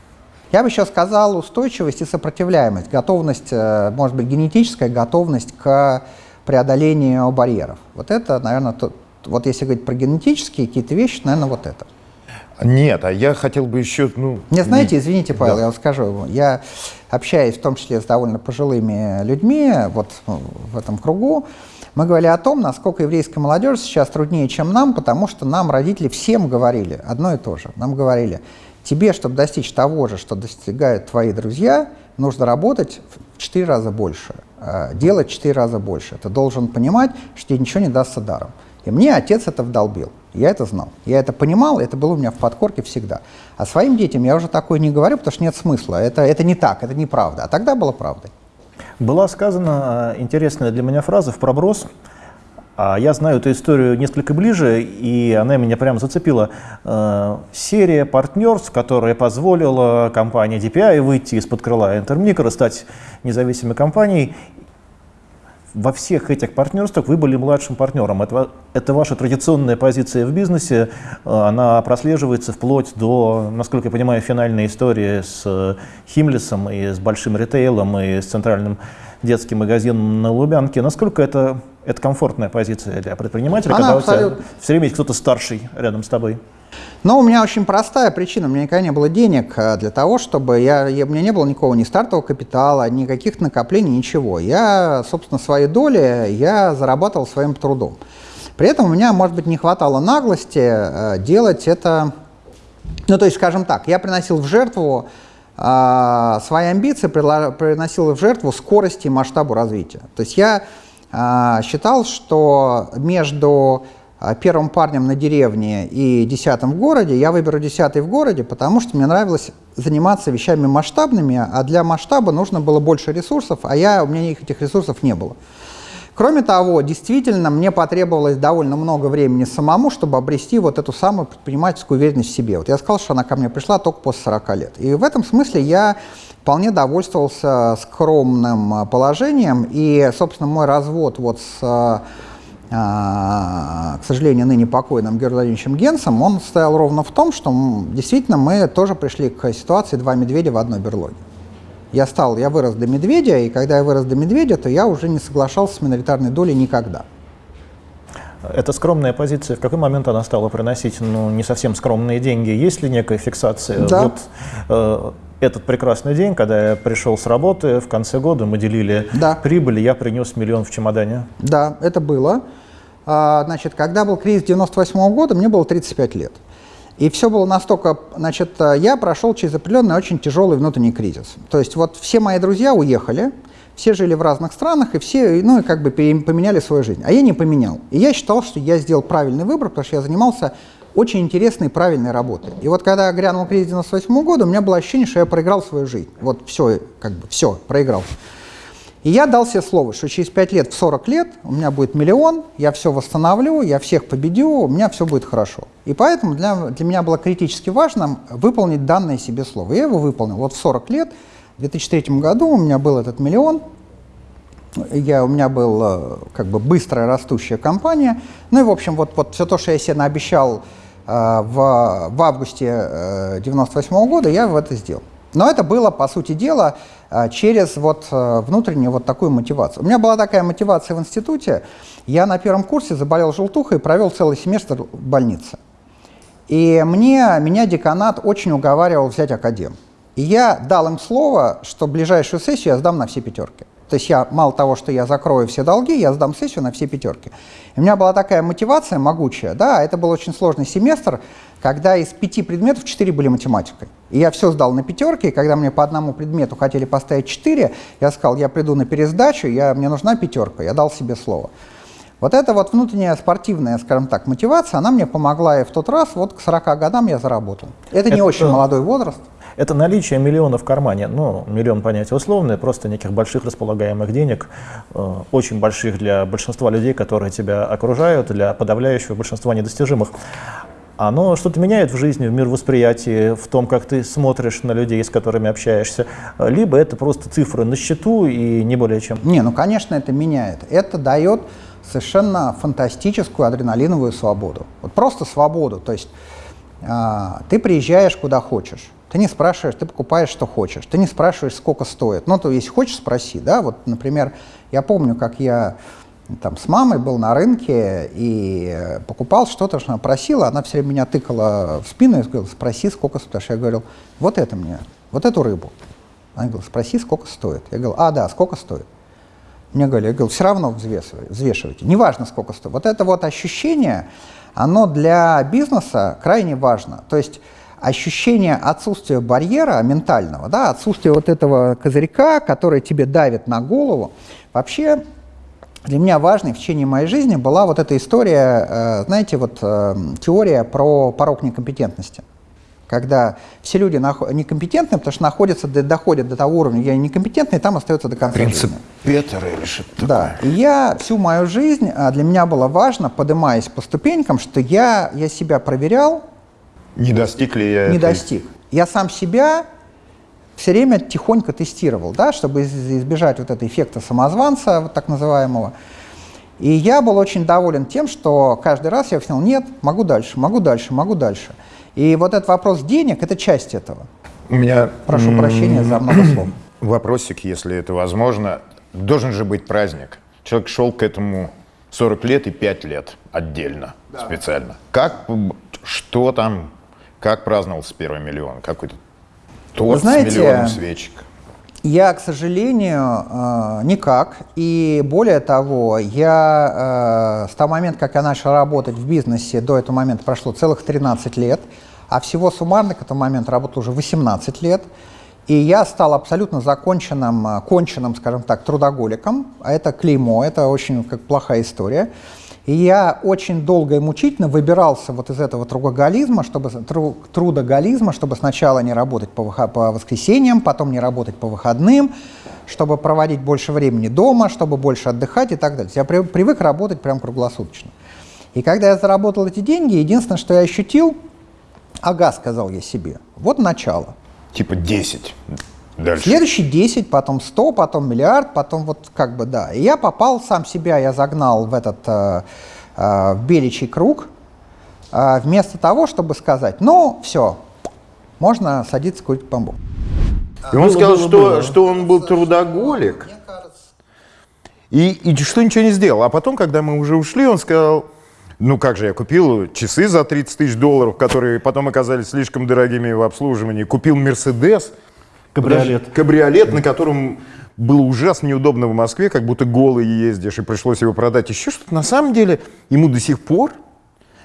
Я бы еще сказал устойчивость и сопротивляемость, готовность, э, может быть, генетическая готовность к преодолению барьеров. Вот это, наверное, то, вот если говорить про генетические какие-то вещи, наверное, вот это. Нет, а я хотел бы еще, ну... Мне знаете, извините, Павел, Да. я вам скажу, я общаюсь в том числе с довольно пожилыми людьми вот ну, в этом кругу, мы говорили о том, насколько еврейская молодежь сейчас труднее, чем нам, потому что нам родители всем говорили одно и то же. Нам говорили, Тебе, чтобы достичь того же, что достигают твои друзья, нужно работать в 4 раза больше, э, делать в 4 раза больше. Ты должен понимать, что тебе ничего не дастся даром. И мне отец это вдолбил. Я это знал. Я это понимал, это было у меня в подкорке всегда. А своим детям я уже такое не говорю, потому что нет смысла. Это, это не так, это неправда. А тогда было правдой. Была сказана э, интересная для меня фраза в проброс. А я знаю эту историю несколько ближе, и она меня прямо зацепила. Э, серия партнерств, которая позволила компании DPI выйти из-под крыла Intermicro, стать независимой компанией во всех этих партнерствах вы были младшим партнером. Это, это ваша традиционная позиция в бизнесе, э, она прослеживается вплоть до, насколько я понимаю, финальной истории с э, Химлисом и с большим ритейлом и с центральным детским магазином на Лубянке. Насколько это, это комфортная позиция для предпринимателя, она когда абсолютно... у тебя все время есть кто-то старший рядом с тобой? Но у меня очень простая причина. У меня никогда не было денег э, для того, чтобы... Я, я, у меня не было никакого ни стартового капитала, ни каких накоплений, ничего. Я, собственно, свои доли я зарабатывал своим трудом. При этом у меня, может быть, не хватало наглости э, делать это... Ну, то есть, скажем так, я приносил в жертву э, свои амбиции, приносил в жертву скорости и масштабу развития. То есть я э, считал, что между первым парнем на деревне и десятым в городе, я выберу десятый в городе, потому что мне нравилось заниматься вещами масштабными, а для масштаба нужно было больше ресурсов, а я, у меня этих ресурсов не было. Кроме того, действительно, мне потребовалось довольно много времени самому, чтобы обрести вот эту самую предпринимательскую уверенность в себе. Вот я сказал, что она ко мне пришла только после 40 лет. И в этом смысле я вполне довольствовался скромным положением, и, собственно, мой развод вот с а, к сожалению, ныне покойным Георгием Владимировичем Генсом, он стоял ровно в том, что действительно мы тоже пришли к ситуации два медведя в одной берлоге. Я стал, я вырос до медведя, и когда я вырос до медведя, то я уже не соглашался с миноритарной долей никогда. Это скромная позиция. В какой момент она стала приносить ну, не совсем скромные деньги? Есть ли некая фиксация? Да. Вот, э, этот прекрасный день, когда я пришел с работы, в конце года мы делили да. прибыль, я принес миллион в чемодане. Да, это было. А, значит, когда был кризис 98 -го года, мне было 35 лет. И все было настолько, значит, я прошел через определенный очень тяжелый внутренний кризис. То есть вот все мои друзья уехали, все жили в разных странах, и все, ну, и как бы поменяли свою жизнь. А я не поменял. И я считал, что я сделал правильный выбор, потому что я занимался очень интересной и правильной работой. И вот когда грянул кризис 98 -го года, у меня было ощущение, что я проиграл свою жизнь. Вот все, как бы, все, проиграл. И я дал себе слово, что через 5 лет, в 40 лет у меня будет миллион, я все восстановлю, я всех победю, у меня все будет хорошо. И поэтому для, для меня было критически важно выполнить данное себе слово. Я его выполнил. Вот в 40 лет, в 2003 году у меня был этот миллион, я, у меня была как бы быстрая растущая компания. Ну и, в общем, вот, вот все то, что я себе наобещал э, в, в августе 1998 э, года, я в это сделал. Но это было, по сути дела, а, через вот э, внутреннюю вот такую мотивацию. У меня была такая мотивация в институте. Я на первом курсе заболел желтухой и провел целый семестр в больнице. И мне, меня деканат очень уговаривал взять академ. И я дал им слово, что ближайшую сессию я сдам на все пятерки. То есть я, мало того, что я закрою все долги, я сдам сессию на все пятерки. И у меня была такая мотивация могучая, да, это был очень сложный семестр, когда из пяти предметов четыре были математикой. И я все сдал на пятерки, и когда мне по одному предмету хотели поставить четыре, я сказал, я приду на пересдачу, я, мне нужна пятерка, я дал себе слово. Вот эта вот внутренняя спортивная, скажем так, мотивация, она мне помогла и в тот раз, вот к 40 годам я заработал. Это, это не очень молодой возраст. Это наличие миллиона в кармане. Ну, миллион понятие условное, просто неких больших располагаемых денег, э, очень больших для большинства людей, которые тебя окружают, для подавляющего большинства недостижимых. Оно что-то меняет в жизни, в мир восприятия, в том, как ты смотришь на людей, с которыми общаешься. Либо это просто цифры на счету и не более чем. Не, ну, конечно, это меняет. Это дает совершенно фантастическую адреналиновую свободу. Вот просто свободу. То есть э, ты приезжаешь куда хочешь. Ты не спрашиваешь, ты покупаешь, что хочешь. Ты не спрашиваешь, сколько стоит. Ну, то есть хочешь, спроси, да. Вот, например, я помню, как я там с мамой был на рынке и покупал что-то, что она просила, она все время меня тыкала в спину и говорила, спроси, сколько стоит. Я говорил, вот это мне, вот эту рыбу. Она говорила, спроси, сколько стоит. Я говорил, а, да, сколько стоит? Мне говорили, я говорил, все равно взвешивайте, взвешивайте, неважно, сколько стоит. Вот это вот ощущение, оно для бизнеса крайне важно. То есть ощущение отсутствия барьера ментального, да, отсутствие вот этого козырька, который тебе давит на голову, вообще для меня важной в течение моей жизни была вот эта история, э, знаете, вот э, теория про порог некомпетентности. Когда все люди некомпетентны, потому что находятся, доходят до того уровня, я некомпетентный, и там остается до конца Принцип жизни. Петера или что-то Да, и я всю мою жизнь, а, для меня было важно, поднимаясь по ступенькам, что я, я себя проверял. Не достиг ли я Не этой... достиг. Я сам себя все время тихонько тестировал, да, чтобы избежать вот этого эффекта самозванца, вот так называемого. И я был очень доволен тем, что каждый раз я объяснял, нет, могу дальше, могу дальше, могу дальше. И вот этот вопрос денег – это часть этого. У меня... Прошу прощения за много слов. Вопросик, если это возможно. Должен же быть праздник. Человек шел к этому 40 лет и 5 лет отдельно, да. специально. Как, что там, как праздновался первый миллион? Какой-то Торт знаете, с миллионом свечек. Я, к сожалению, э, никак. И более того, я э, с того момента, как я начал работать в бизнесе, до этого момента прошло целых 13 лет, а всего суммарно к этому моменту работал уже 18 лет. И я стал абсолютно законченным, э, конченным, скажем так, трудоголиком. А это клеймо, это очень как плохая история. И я очень долго и мучительно выбирался вот из этого трудоголизма, чтобы, тру, трудоголизма, чтобы сначала не работать по, по воскресеньям, потом не работать по выходным, чтобы проводить больше времени дома, чтобы больше отдыхать и так далее. Я при, привык работать прям круглосуточно. И когда я заработал эти деньги, единственное, что я ощутил, ага, сказал я себе, вот начало. Типа 10. Дальше. Следующий 10, потом 100, потом миллиард, потом вот как бы да. И я попал сам себя, я загнал в этот э, э, в беличий круг, э, вместо того, чтобы сказать, ну все, можно садиться курить бамбук. И он было, сказал, было, что, было. что он был трудоголик. И, и что ничего не сделал. А потом, когда мы уже ушли, он сказал, ну как же, я купил часы за 30 тысяч долларов, которые потом оказались слишком дорогими в обслуживании, купил Мерседес, Кабриолет. Кабриолет, на котором было ужасно неудобно в Москве, как будто голый ездишь, и пришлось его продать. Еще что-то. На самом деле ему до сих пор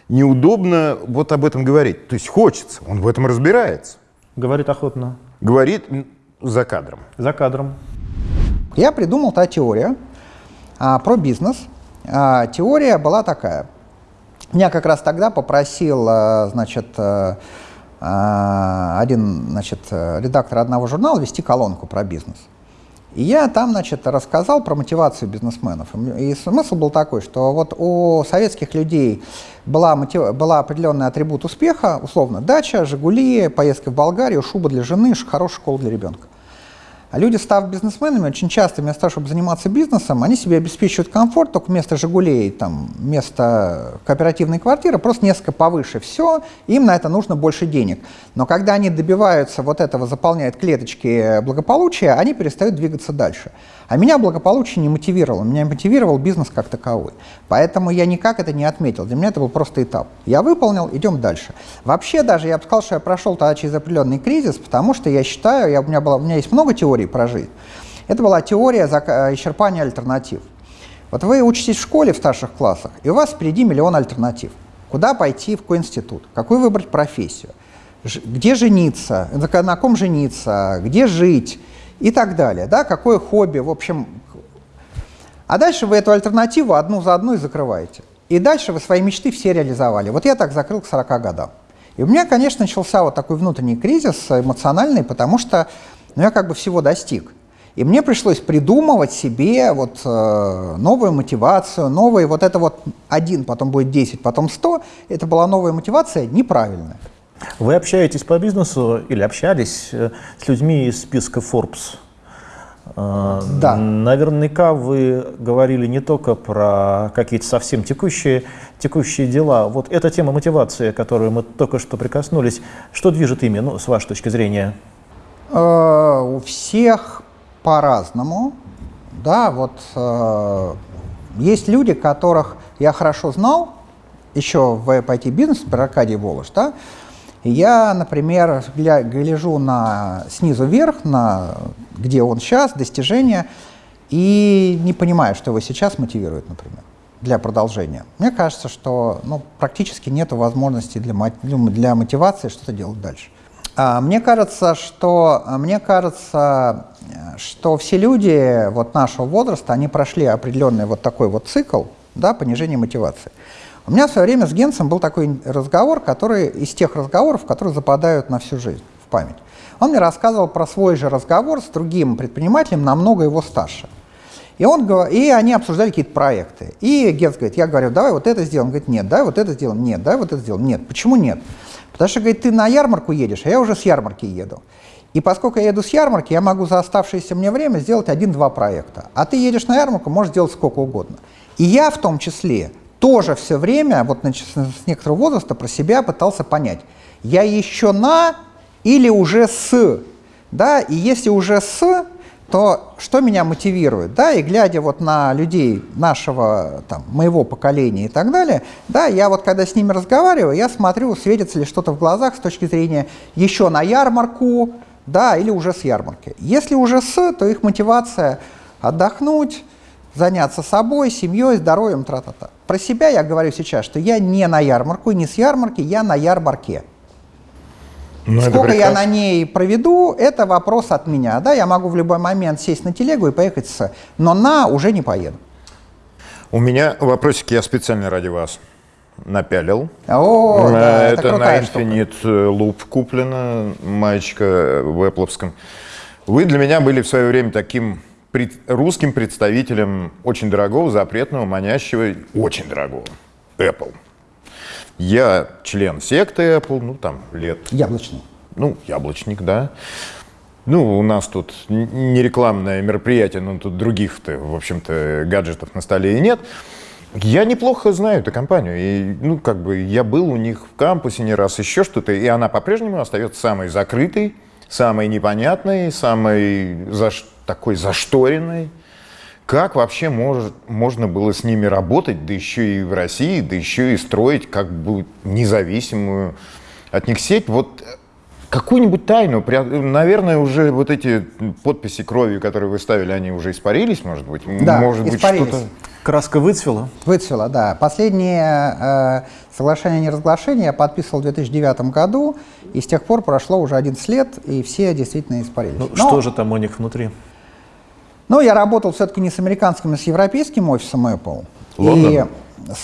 неудобно вот об этом говорить. То есть хочется, он в этом разбирается. Говорит охотно. Говорит за кадром. За кадром. Я придумал та теория а, про бизнес. А, теория была такая. Меня как раз тогда попросил, а, значит, а, один значит, редактор одного журнала вести колонку про бизнес. И я там, значит, рассказал про мотивацию бизнесменов. И смысл был такой, что вот у советских людей была, мотив... была определенный атрибут успеха, условно, дача, «Жигули», поездка в Болгарию, шуба для жены, хорошая школа для ребенка. А люди, став бизнесменами, очень часто вместо того, чтобы заниматься бизнесом, они себе обеспечивают комфорт, только вместо «Жигулей», там, вместо кооперативной квартиры, просто несколько повыше все, им на это нужно больше денег. Но когда они добиваются вот этого, заполняют клеточки благополучия, они перестают двигаться дальше. А меня благополучие не мотивировало, меня мотивировал бизнес как таковой. Поэтому я никак это не отметил, для меня это был просто этап. Я выполнил, идем дальше. Вообще даже я бы сказал, что я прошел тогда через определенный кризис, потому что я считаю, я, у, меня было, у меня есть много теорий про жизнь. Это была теория исчерпания альтернатив. Вот вы учитесь в школе в старших классах, и у вас впереди миллион альтернатив. Куда пойти, в какой институт, какую выбрать профессию, где жениться, на ком жениться, где жить, и так далее. Да? Какое хобби, в общем. А дальше вы эту альтернативу одну за одной закрываете. И дальше вы свои мечты все реализовали. Вот я так закрыл к 40 годам. И у меня, конечно, начался вот такой внутренний кризис эмоциональный, потому что ну, я как бы всего достиг. И мне пришлось придумывать себе вот э, новую мотивацию, новые, вот это вот один, потом будет 10, потом 100. Это была новая мотивация неправильная. Вы общаетесь по бизнесу или общались э, с людьми из списка Forbes? Э, да. Наверняка вы говорили не только про какие-то совсем текущие, текущие дела. Вот эта тема мотивации, которую мы только что прикоснулись, что движет ими, ну, с вашей точки зрения? Э, у всех по-разному. Да, вот есть люди, которых я хорошо знал, еще в IT-бизнес, про Аркадий Волош, да, я, например, гля, гляжу на, снизу вверх, на где он сейчас, достижения, и не понимаю, что его сейчас мотивирует, например. для продолжения, мне кажется, что ну, практически нет возможности для, для мотивации что-то делать дальше. А, мне кажется, что, мне кажется, что все люди вот нашего возраста, они прошли определенный вот такой вот цикл да, понижения мотивации. У меня в свое время с Генсом был такой разговор, который из тех разговоров, которые западают на всю жизнь в память. Он мне рассказывал про свой же разговор с другим предпринимателем, намного его старше. И, он, и они обсуждали какие-то проекты. И Генс говорит, я говорю, давай вот это сделаем. Он говорит, нет, давай вот это сделаем. Нет, давай вот это сделаем. Нет. Почему нет? Потому что, говорит, ты на ярмарку едешь, а я уже с ярмарки еду. И поскольку я еду с ярмарки, я могу за оставшееся мне время сделать один-два проекта. А ты едешь на ярмарку, можешь сделать сколько угодно. И я в том числе тоже все время, вот с некоторого возраста, про себя пытался понять, я еще на или уже с. Да? И если уже с, то что меня мотивирует, да, и глядя вот на людей нашего, там, моего поколения и так далее, да, я вот когда с ними разговариваю, я смотрю, светится ли что-то в глазах с точки зрения еще на ярмарку, да, или уже с ярмарки. Если уже с, то их мотивация отдохнуть, заняться собой, семьей, здоровьем, тра-та-та. Про себя я говорю сейчас, что я не на ярмарку, не с ярмарки, я на ярмарке. Ну, Сколько я на ней проведу, это вопрос от меня. Да, я могу в любой момент сесть на телегу и поехать с... Но на уже не поеду. У меня вопросики я специально ради вас напялил. О, э, да, это, это на Infinite штука. Loop куплено, маечка в Apple. Вы для меня были в свое время таким пред, русским представителем очень дорогого, запретного, манящего, очень дорогого Apple. Я член секты Apple, ну там лет... Яблочный. Ну, яблочник, да. Ну, у нас тут не рекламное мероприятие, но тут других-то, в общем-то, гаджетов на столе и нет. Я неплохо знаю эту компанию. И, ну, как бы, я был у них в кампусе не раз, еще что-то, и она по-прежнему остается самой закрытой, самой непонятной, самой заш... такой зашторенной. Как вообще может, можно было с ними работать, да еще и в России, да еще и строить как бы независимую от них сеть? Вот э, какую-нибудь тайну, наверное, уже вот эти подписи кровью, которые вы ставили, они уже испарились, может быть? Да, может испарились. Быть, Краска выцвела? Выцвела, да. Последнее э, соглашение о неразглашении я подписывал в 2009 году, и с тех пор прошло уже 11 лет, и все действительно испарились. Ну, Но, что же там у них внутри? Ну, я работал все-таки не с американским, а с европейским офисом Apple. Лондон? И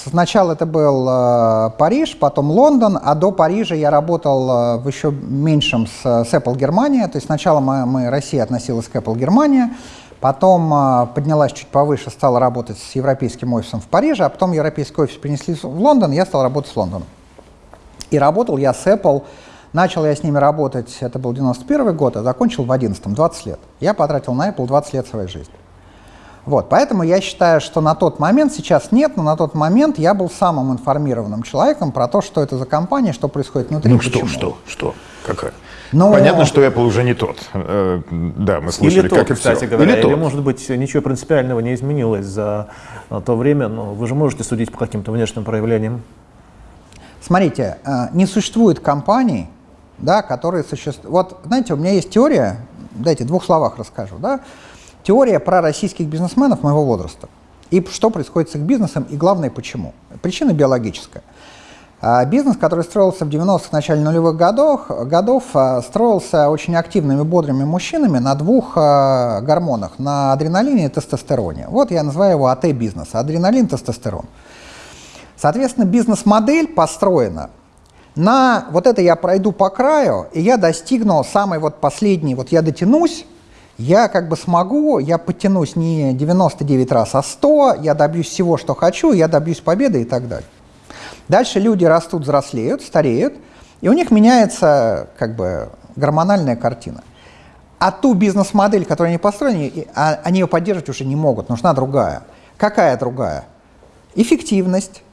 сначала это был э, Париж, потом Лондон, а до Парижа я работал э, в еще меньшем с, с Apple Германия. То есть сначала мы, мы, Россия относилась к Apple Германия, потом э, поднялась чуть повыше, стала работать с европейским офисом в Париже, а потом европейский офис перенесли в Лондон, я стал работать с Лондоном. И работал я с Apple Начал я с ними работать, это был 91 год, а закончил в 11 20 лет. Я потратил на Apple 20 лет своей жизни. Вот, поэтому я считаю, что на тот момент, сейчас нет, но на тот момент я был самым информированным человеком про то, что это за компания, что происходит внутри. Ну что, что, что, какая? Но... Понятно, что Apple уже не тот. Э, да, мы слышали, или как тот, и кстати все. говоря, или, или может быть ничего принципиального не изменилось за э, то время, но вы же можете судить по каким-то внешним проявлениям. Смотрите, э, не существует компаний, да, которые существуют. Вот, знаете, у меня есть теория, дайте в двух словах расскажу, да, теория про российских бизнесменов моего возраста. И что происходит с их бизнесом, и главное, почему. Причина биологическая. А, бизнес, который строился в 90-х, начале нулевых годов, годов, а, строился очень активными, бодрыми мужчинами на двух а, гормонах, на адреналине и тестостероне. Вот я называю его АТ-бизнес, адреналин, тестостерон. Соответственно, бизнес-модель построена на вот это я пройду по краю, и я достигну самый вот последний, вот я дотянусь, я как бы смогу, я потянусь не 99 раз, а 100, я добьюсь всего, что хочу, я добьюсь победы и так далее. Дальше люди растут, взрослеют, стареют, и у них меняется как бы гормональная картина. А ту бизнес-модель, которую они построили, а, они ее поддерживать уже не могут, нужна другая. Какая другая? Эффективность,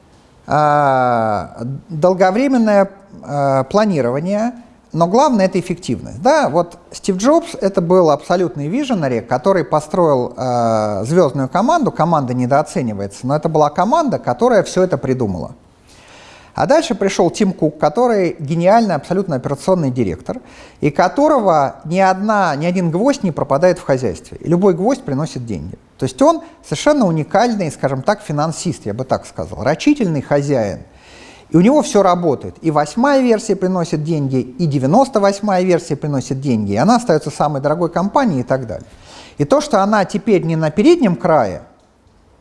долговременное а, планирование, но главное это эффективность. Да, вот Стив Джобс это был абсолютный виженери, который построил э, звездную команду. Команда недооценивается, но это была команда, которая все это придумала. А дальше пришел Тим Кук, который гениальный абсолютно операционный директор, и которого ни, одна, ни один гвоздь не пропадает в хозяйстве. И любой гвоздь приносит деньги. То есть он совершенно уникальный, скажем так, финансист, я бы так сказал, рачительный хозяин. И у него все работает. И восьмая версия приносит деньги, и 98-я версия приносит деньги, и она остается самой дорогой компанией и так далее. И то, что она теперь не на переднем крае,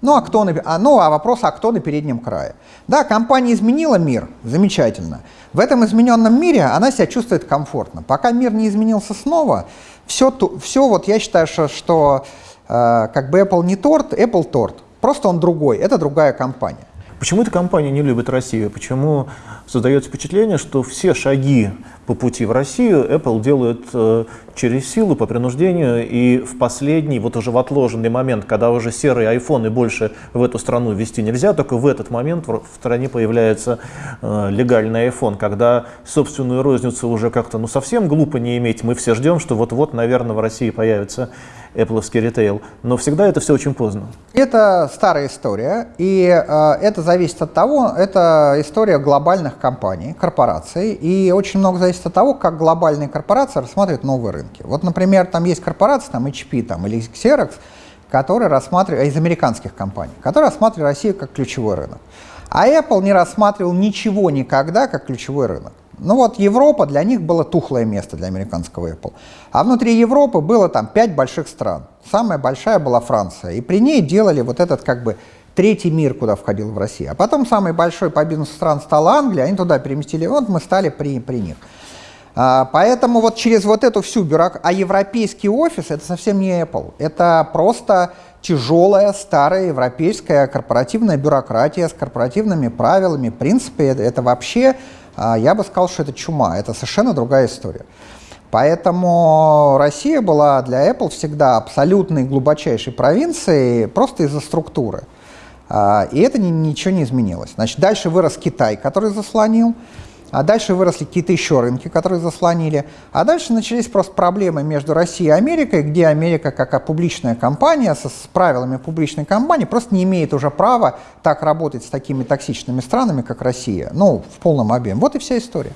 ну а, кто на, а, ну, а вопрос, а кто на переднем крае? Да, компания изменила мир, замечательно. В этом измененном мире она себя чувствует комфортно. Пока мир не изменился снова, все, все вот я считаю, что, что как бы Apple не торт, Apple торт. Просто он другой, это другая компания. Почему эта компания не любит Россию? Почему создается впечатление, что все шаги по пути в Россию Apple делает э, через силу, по принуждению, и в последний, вот уже в отложенный момент, когда уже серые айфоны больше в эту страну ввести нельзя, только в этот момент в стране появляется э, легальный iPhone, когда собственную розницу уже как-то ну совсем глупо не иметь, мы все ждем, что вот-вот, наверное, в России появится Apple ритейл, но всегда это все очень поздно. Это старая история, и э, это зависит от того, это история глобальных компаний, корпораций, и очень много зависит от того, как глобальные корпорации рассматривают новые рынки. Вот, например, там есть корпорации, там HP там, или Xerox, которые рассматривают, из американских компаний, которые рассматривают Россию как ключевой рынок. А Apple не рассматривал ничего никогда как ключевой рынок. Ну вот Европа для них было тухлое место для американского Apple. А внутри Европы было там пять больших стран. Самая большая была Франция. И при ней делали вот этот как бы третий мир, куда входил в Россию. А потом самый большой по бизнесу стран стала Англия, они туда переместили, вот мы стали при, при них. А, поэтому вот через вот эту всю бюрократию, а европейский офис это совсем не Apple, это просто тяжелая, старая европейская корпоративная бюрократия с корпоративными правилами, принципы, это, это вообще я бы сказал, что это чума, это совершенно другая история. Поэтому Россия была для Apple всегда абсолютной глубочайшей провинцией просто из-за структуры. А, и это ничего не изменилось. Значит, дальше вырос Китай, который заслонил, а дальше выросли какие-то еще рынки, которые заслонили. А дальше начались просто проблемы между Россией и Америкой, где Америка, как публичная компания, со, с правилами публичной компании, просто не имеет уже права так работать с такими токсичными странами, как Россия. Ну, в полном объеме. Вот и вся история.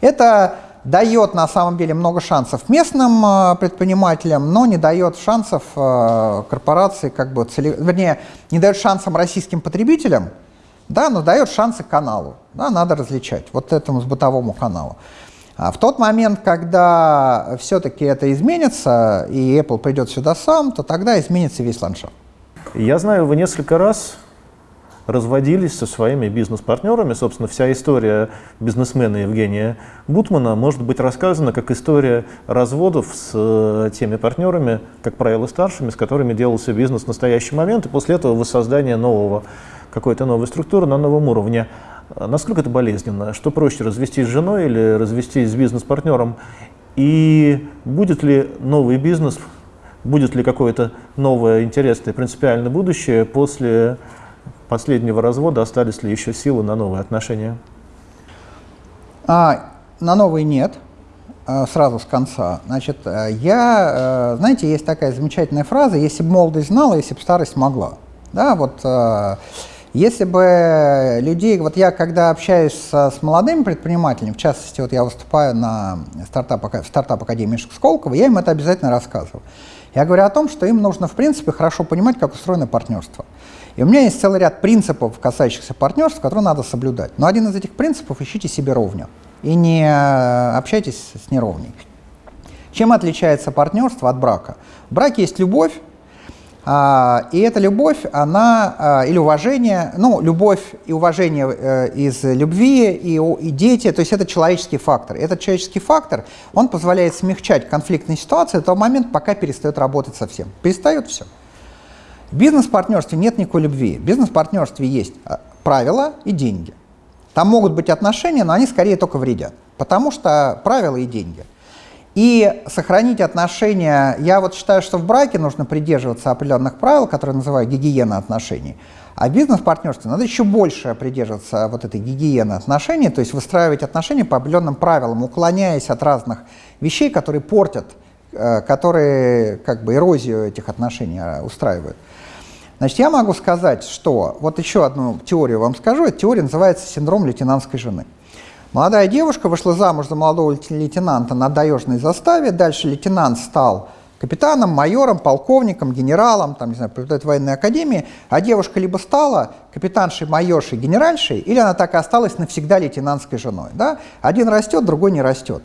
Это дает на самом деле много шансов местным э, предпринимателям, но не дает шансов э, корпорации, как бы, цели... вернее, не дает шансам российским потребителям, да, но дает шансы каналу. Да, надо различать вот этому с бытовому каналу. А в тот момент, когда все-таки это изменится, и Apple придет сюда сам, то тогда изменится весь ландшафт. Я знаю, вы несколько раз разводились со своими бизнес-партнерами. Собственно, вся история бизнесмена Евгения Бутмана может быть рассказана как история разводов с э, теми партнерами, как правило, старшими, с которыми делался бизнес в настоящий момент, и после этого воссоздание нового какой-то новой структуры на новом уровне. Насколько это болезненно? Что проще, развестись с женой или развестись с бизнес-партнером? И будет ли новый бизнес, будет ли какое-то новое, интересное, принципиальное будущее после последнего развода? Остались ли еще силы на новые отношения? А, на новые нет, а, сразу с конца. Значит, э, я, э, знаете, есть такая замечательная фраза, если бы молодость знала, если бы старость могла. Да, вот э, если бы людей, вот я когда общаюсь с, с молодыми предпринимателями, в частности, вот я выступаю на стартап, в стартап-академии Сколково, я им это обязательно рассказываю. Я говорю о том, что им нужно, в принципе, хорошо понимать, как устроено партнерство. И у меня есть целый ряд принципов, касающихся партнерств, которые надо соблюдать. Но один из этих принципов – ищите себе ровню и не общайтесь с неровней. Чем отличается партнерство от брака? В браке есть любовь, а, и эта любовь, она, а, или уважение, ну, любовь и уважение э, из любви, и, и дети, то есть это человеческий фактор. Этот человеческий фактор, он позволяет смягчать конфликтные ситуации до того момента, пока перестает работать совсем. Перестает все. В бизнес-партнерстве нет никакой любви. В бизнес-партнерстве есть а, правила и деньги. Там могут быть отношения, но они скорее только вредят, потому что правила и деньги. И сохранить отношения, я вот считаю, что в браке нужно придерживаться определенных правил, которые называют гигиена отношений. А в бизнес-партнерстве надо еще больше придерживаться вот этой гигиены отношений, то есть выстраивать отношения по определенным правилам, уклоняясь от разных вещей, которые портят, э, которые как бы эрозию этих отношений э, устраивают. Значит, я могу сказать, что, вот еще одну теорию вам скажу, эта теория называется синдром лейтенантской жены. Молодая девушка вышла замуж за молодого лейтенанта на таежной заставе, дальше лейтенант стал капитаном, майором, полковником, генералом, там, не знаю, преподает в военной академии, а девушка либо стала капитаншей, майоршей, генеральшей, или она так и осталась навсегда лейтенантской женой. Да? Один растет, другой не растет.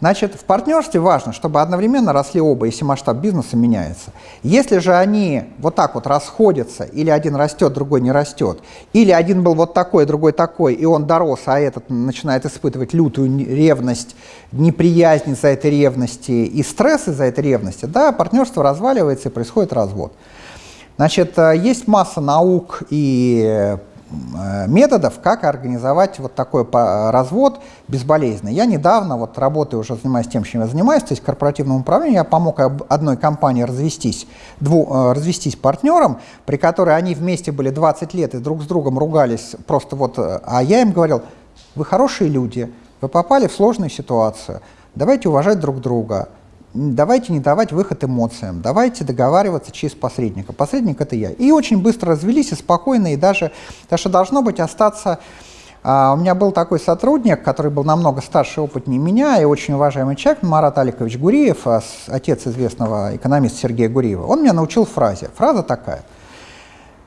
Значит, в партнерстве важно, чтобы одновременно росли оба, если масштаб бизнеса меняется. Если же они вот так вот расходятся, или один растет, другой не растет, или один был вот такой, другой такой, и он дорос, а этот начинает испытывать лютую ревность, неприязнь из-за этой ревности и стресс из-за этой ревности, да, партнерство разваливается и происходит развод. Значит, э, есть масса наук и методов, как организовать вот такой развод безболезненно. Я недавно, вот работаю, уже занимаюсь тем, чем я занимаюсь, то есть корпоративным управлением, я помог одной компании развестись, дву, э, развестись партнерам, при которой они вместе были 20 лет и друг с другом ругались просто вот, э, а я им говорил, вы хорошие люди, вы попали в сложную ситуацию, давайте уважать друг друга, давайте не давать выход эмоциям, давайте договариваться через посредника. Посредник — это я. И очень быстро развелись, и спокойно, и даже, даже должно быть остаться... А, у меня был такой сотрудник, который был намного старше и опытнее меня, и очень уважаемый человек, Марат Аликович Гуриев, а, отец известного экономиста Сергея Гуриева. Он меня научил фразе. Фраза такая.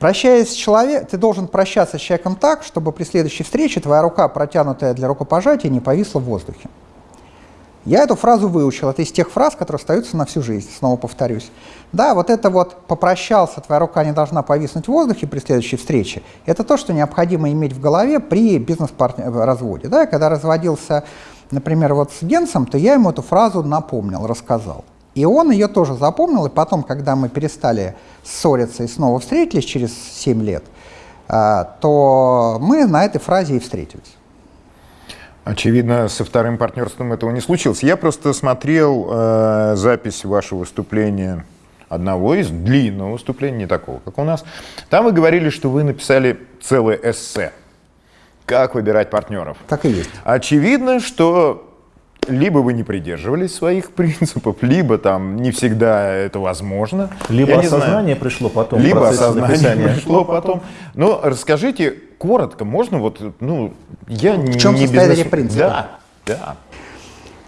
Прощаясь с человеком, ты должен прощаться с человеком так, чтобы при следующей встрече твоя рука, протянутая для рукопожатия, не повисла в воздухе. Я эту фразу выучил. Это из тех фраз, которые остаются на всю жизнь, снова повторюсь. Да, вот это вот «попрощался, твоя рука не должна повиснуть в воздухе при следующей встрече» — это то, что необходимо иметь в голове при бизнес-разводе. Да, когда разводился, например, вот с Генсом, то я ему эту фразу напомнил, рассказал. И он ее тоже запомнил, и потом, когда мы перестали ссориться и снова встретились через 7 лет, а, то мы на этой фразе и встретились. Очевидно, со вторым партнерством этого не случилось. Я просто смотрел э, запись вашего выступления, одного из длинного выступления, не такого, как у нас. Там вы говорили, что вы написали целое эссе. Как выбирать партнеров? Так и есть. Очевидно, что либо вы не придерживались своих принципов, либо там не всегда это возможно. Либо Я осознание пришло потом. Либо осознание написания. пришло потом. Но расскажите коротко, можно вот, ну, я в чем не состоят эти принципы? Да, да.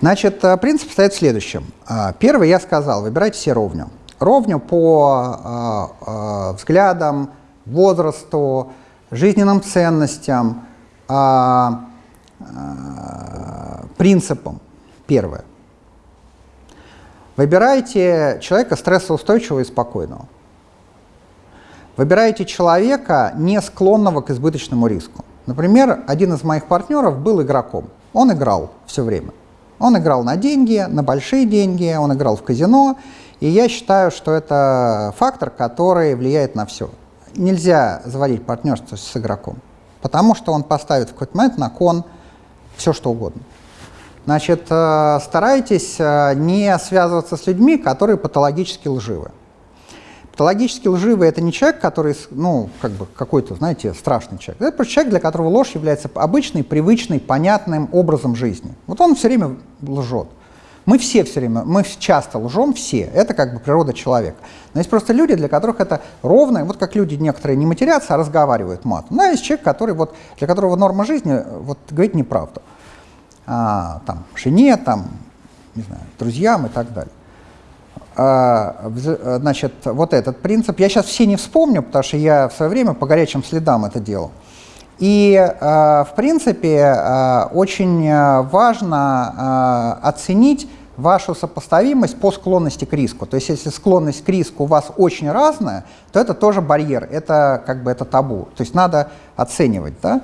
Значит, э, принцип стоит в следующем. А, первый я сказал, выбирайте все ровню. Ровню по а, а, взглядам, возрасту, жизненным ценностям, принципам. Первое. Выбирайте человека стрессоустойчивого и спокойного. Выбирайте человека, не склонного к избыточному риску. Например, один из моих партнеров был игроком. Он играл все время. Он играл на деньги, на большие деньги, он играл в казино. И я считаю, что это фактор, который влияет на все. Нельзя заводить партнерство с игроком, потому что он поставит в какой-то момент на кон все, что угодно. Значит, э, старайтесь э, не связываться с людьми, которые патологически лживы. Патологически лживый – это не человек, который, ну, как бы какой-то, знаете, страшный человек. Это просто человек, для которого ложь является обычной, привычной, понятным образом жизни. Вот он все время лжет. Мы все все время, мы часто лжем, все. Это как бы природа человека. Но есть просто люди, для которых это ровно, вот как люди некоторые не матерятся, а разговаривают матом. Ну, а есть человек, который вот, для которого норма жизни вот, говорить неправду. А, там, жене, там, не знаю, друзьям и так далее. А, значит, вот этот принцип. Я сейчас все не вспомню, потому что я в свое время по горячим следам это делал. И, а, в принципе, а, очень важно оценить вашу сопоставимость по склонности к риску. То есть, если склонность к риску у вас очень разная, то это тоже барьер, это как бы это табу. То есть, надо оценивать. Да?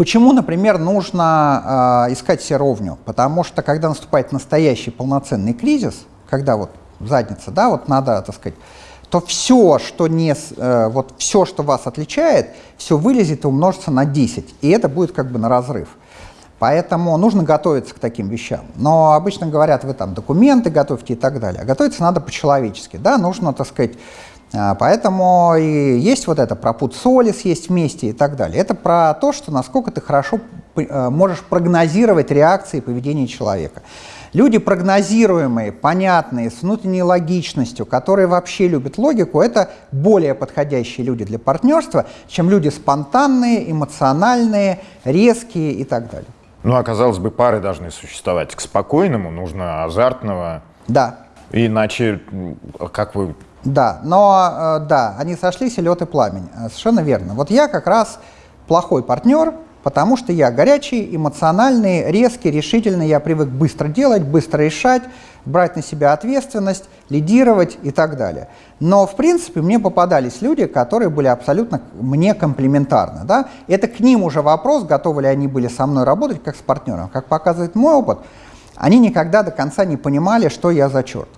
Почему, например, нужно э, искать себе ровню? Потому что, когда наступает настоящий полноценный кризис, когда вот задница, да, вот надо, так сказать, то все, что не, э, вот все, что вас отличает, все вылезет и умножится на 10, и это будет как бы на разрыв. Поэтому нужно готовиться к таким вещам. Но обычно говорят, вы там документы готовьте и так далее. А готовиться надо по-человечески, да, нужно, так сказать, поэтому и есть вот это про пуд соли съесть вместе и так далее. Это про то, что насколько ты хорошо э, можешь прогнозировать реакции и поведение человека. Люди прогнозируемые, понятные, с внутренней логичностью, которые вообще любят логику, это более подходящие люди для партнерства, чем люди спонтанные, эмоциональные, резкие и так далее. Ну, а казалось бы, пары должны существовать. К спокойному нужно азартного, Да, Иначе, как вы... Да, но э, да, они сошлись и лед и пламень. Э, Совершенно верно. Вот я как раз плохой партнер, потому что я горячий, эмоциональный, резкий, решительный. Я привык быстро делать, быстро решать, брать на себя ответственность, лидировать и так далее. Но, в принципе, мне попадались люди, которые были абсолютно мне комплементарны. Да? Это к ним уже вопрос, готовы ли они были со мной работать как с партнером. Как показывает мой опыт, они никогда до конца не понимали, что я за черт.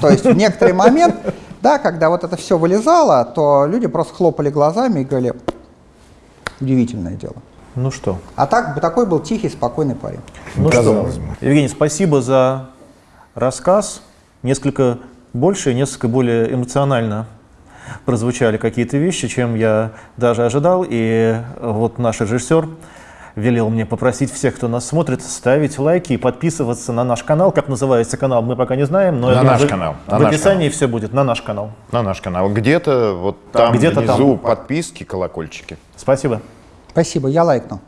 То есть в некоторый момент, да, когда вот это все вылезало, то люди просто хлопали глазами и говорили, удивительное дело. Ну что? А так, такой был тихий, спокойный парень. Ну Казалось что, Евгений, спасибо за рассказ. Несколько больше, несколько более эмоционально прозвучали какие-то вещи, чем я даже ожидал. И вот наш режиссер велел мне попросить всех, кто нас смотрит, ставить лайки и подписываться на наш канал. Как называется канал, мы пока не знаем. Но На наш в- канал, на В наш описании все будет на наш канал. На наш канал. Где-то вот там где-то внизу там. подписки, колокольчики. Спасибо. Спасибо, я лайкну.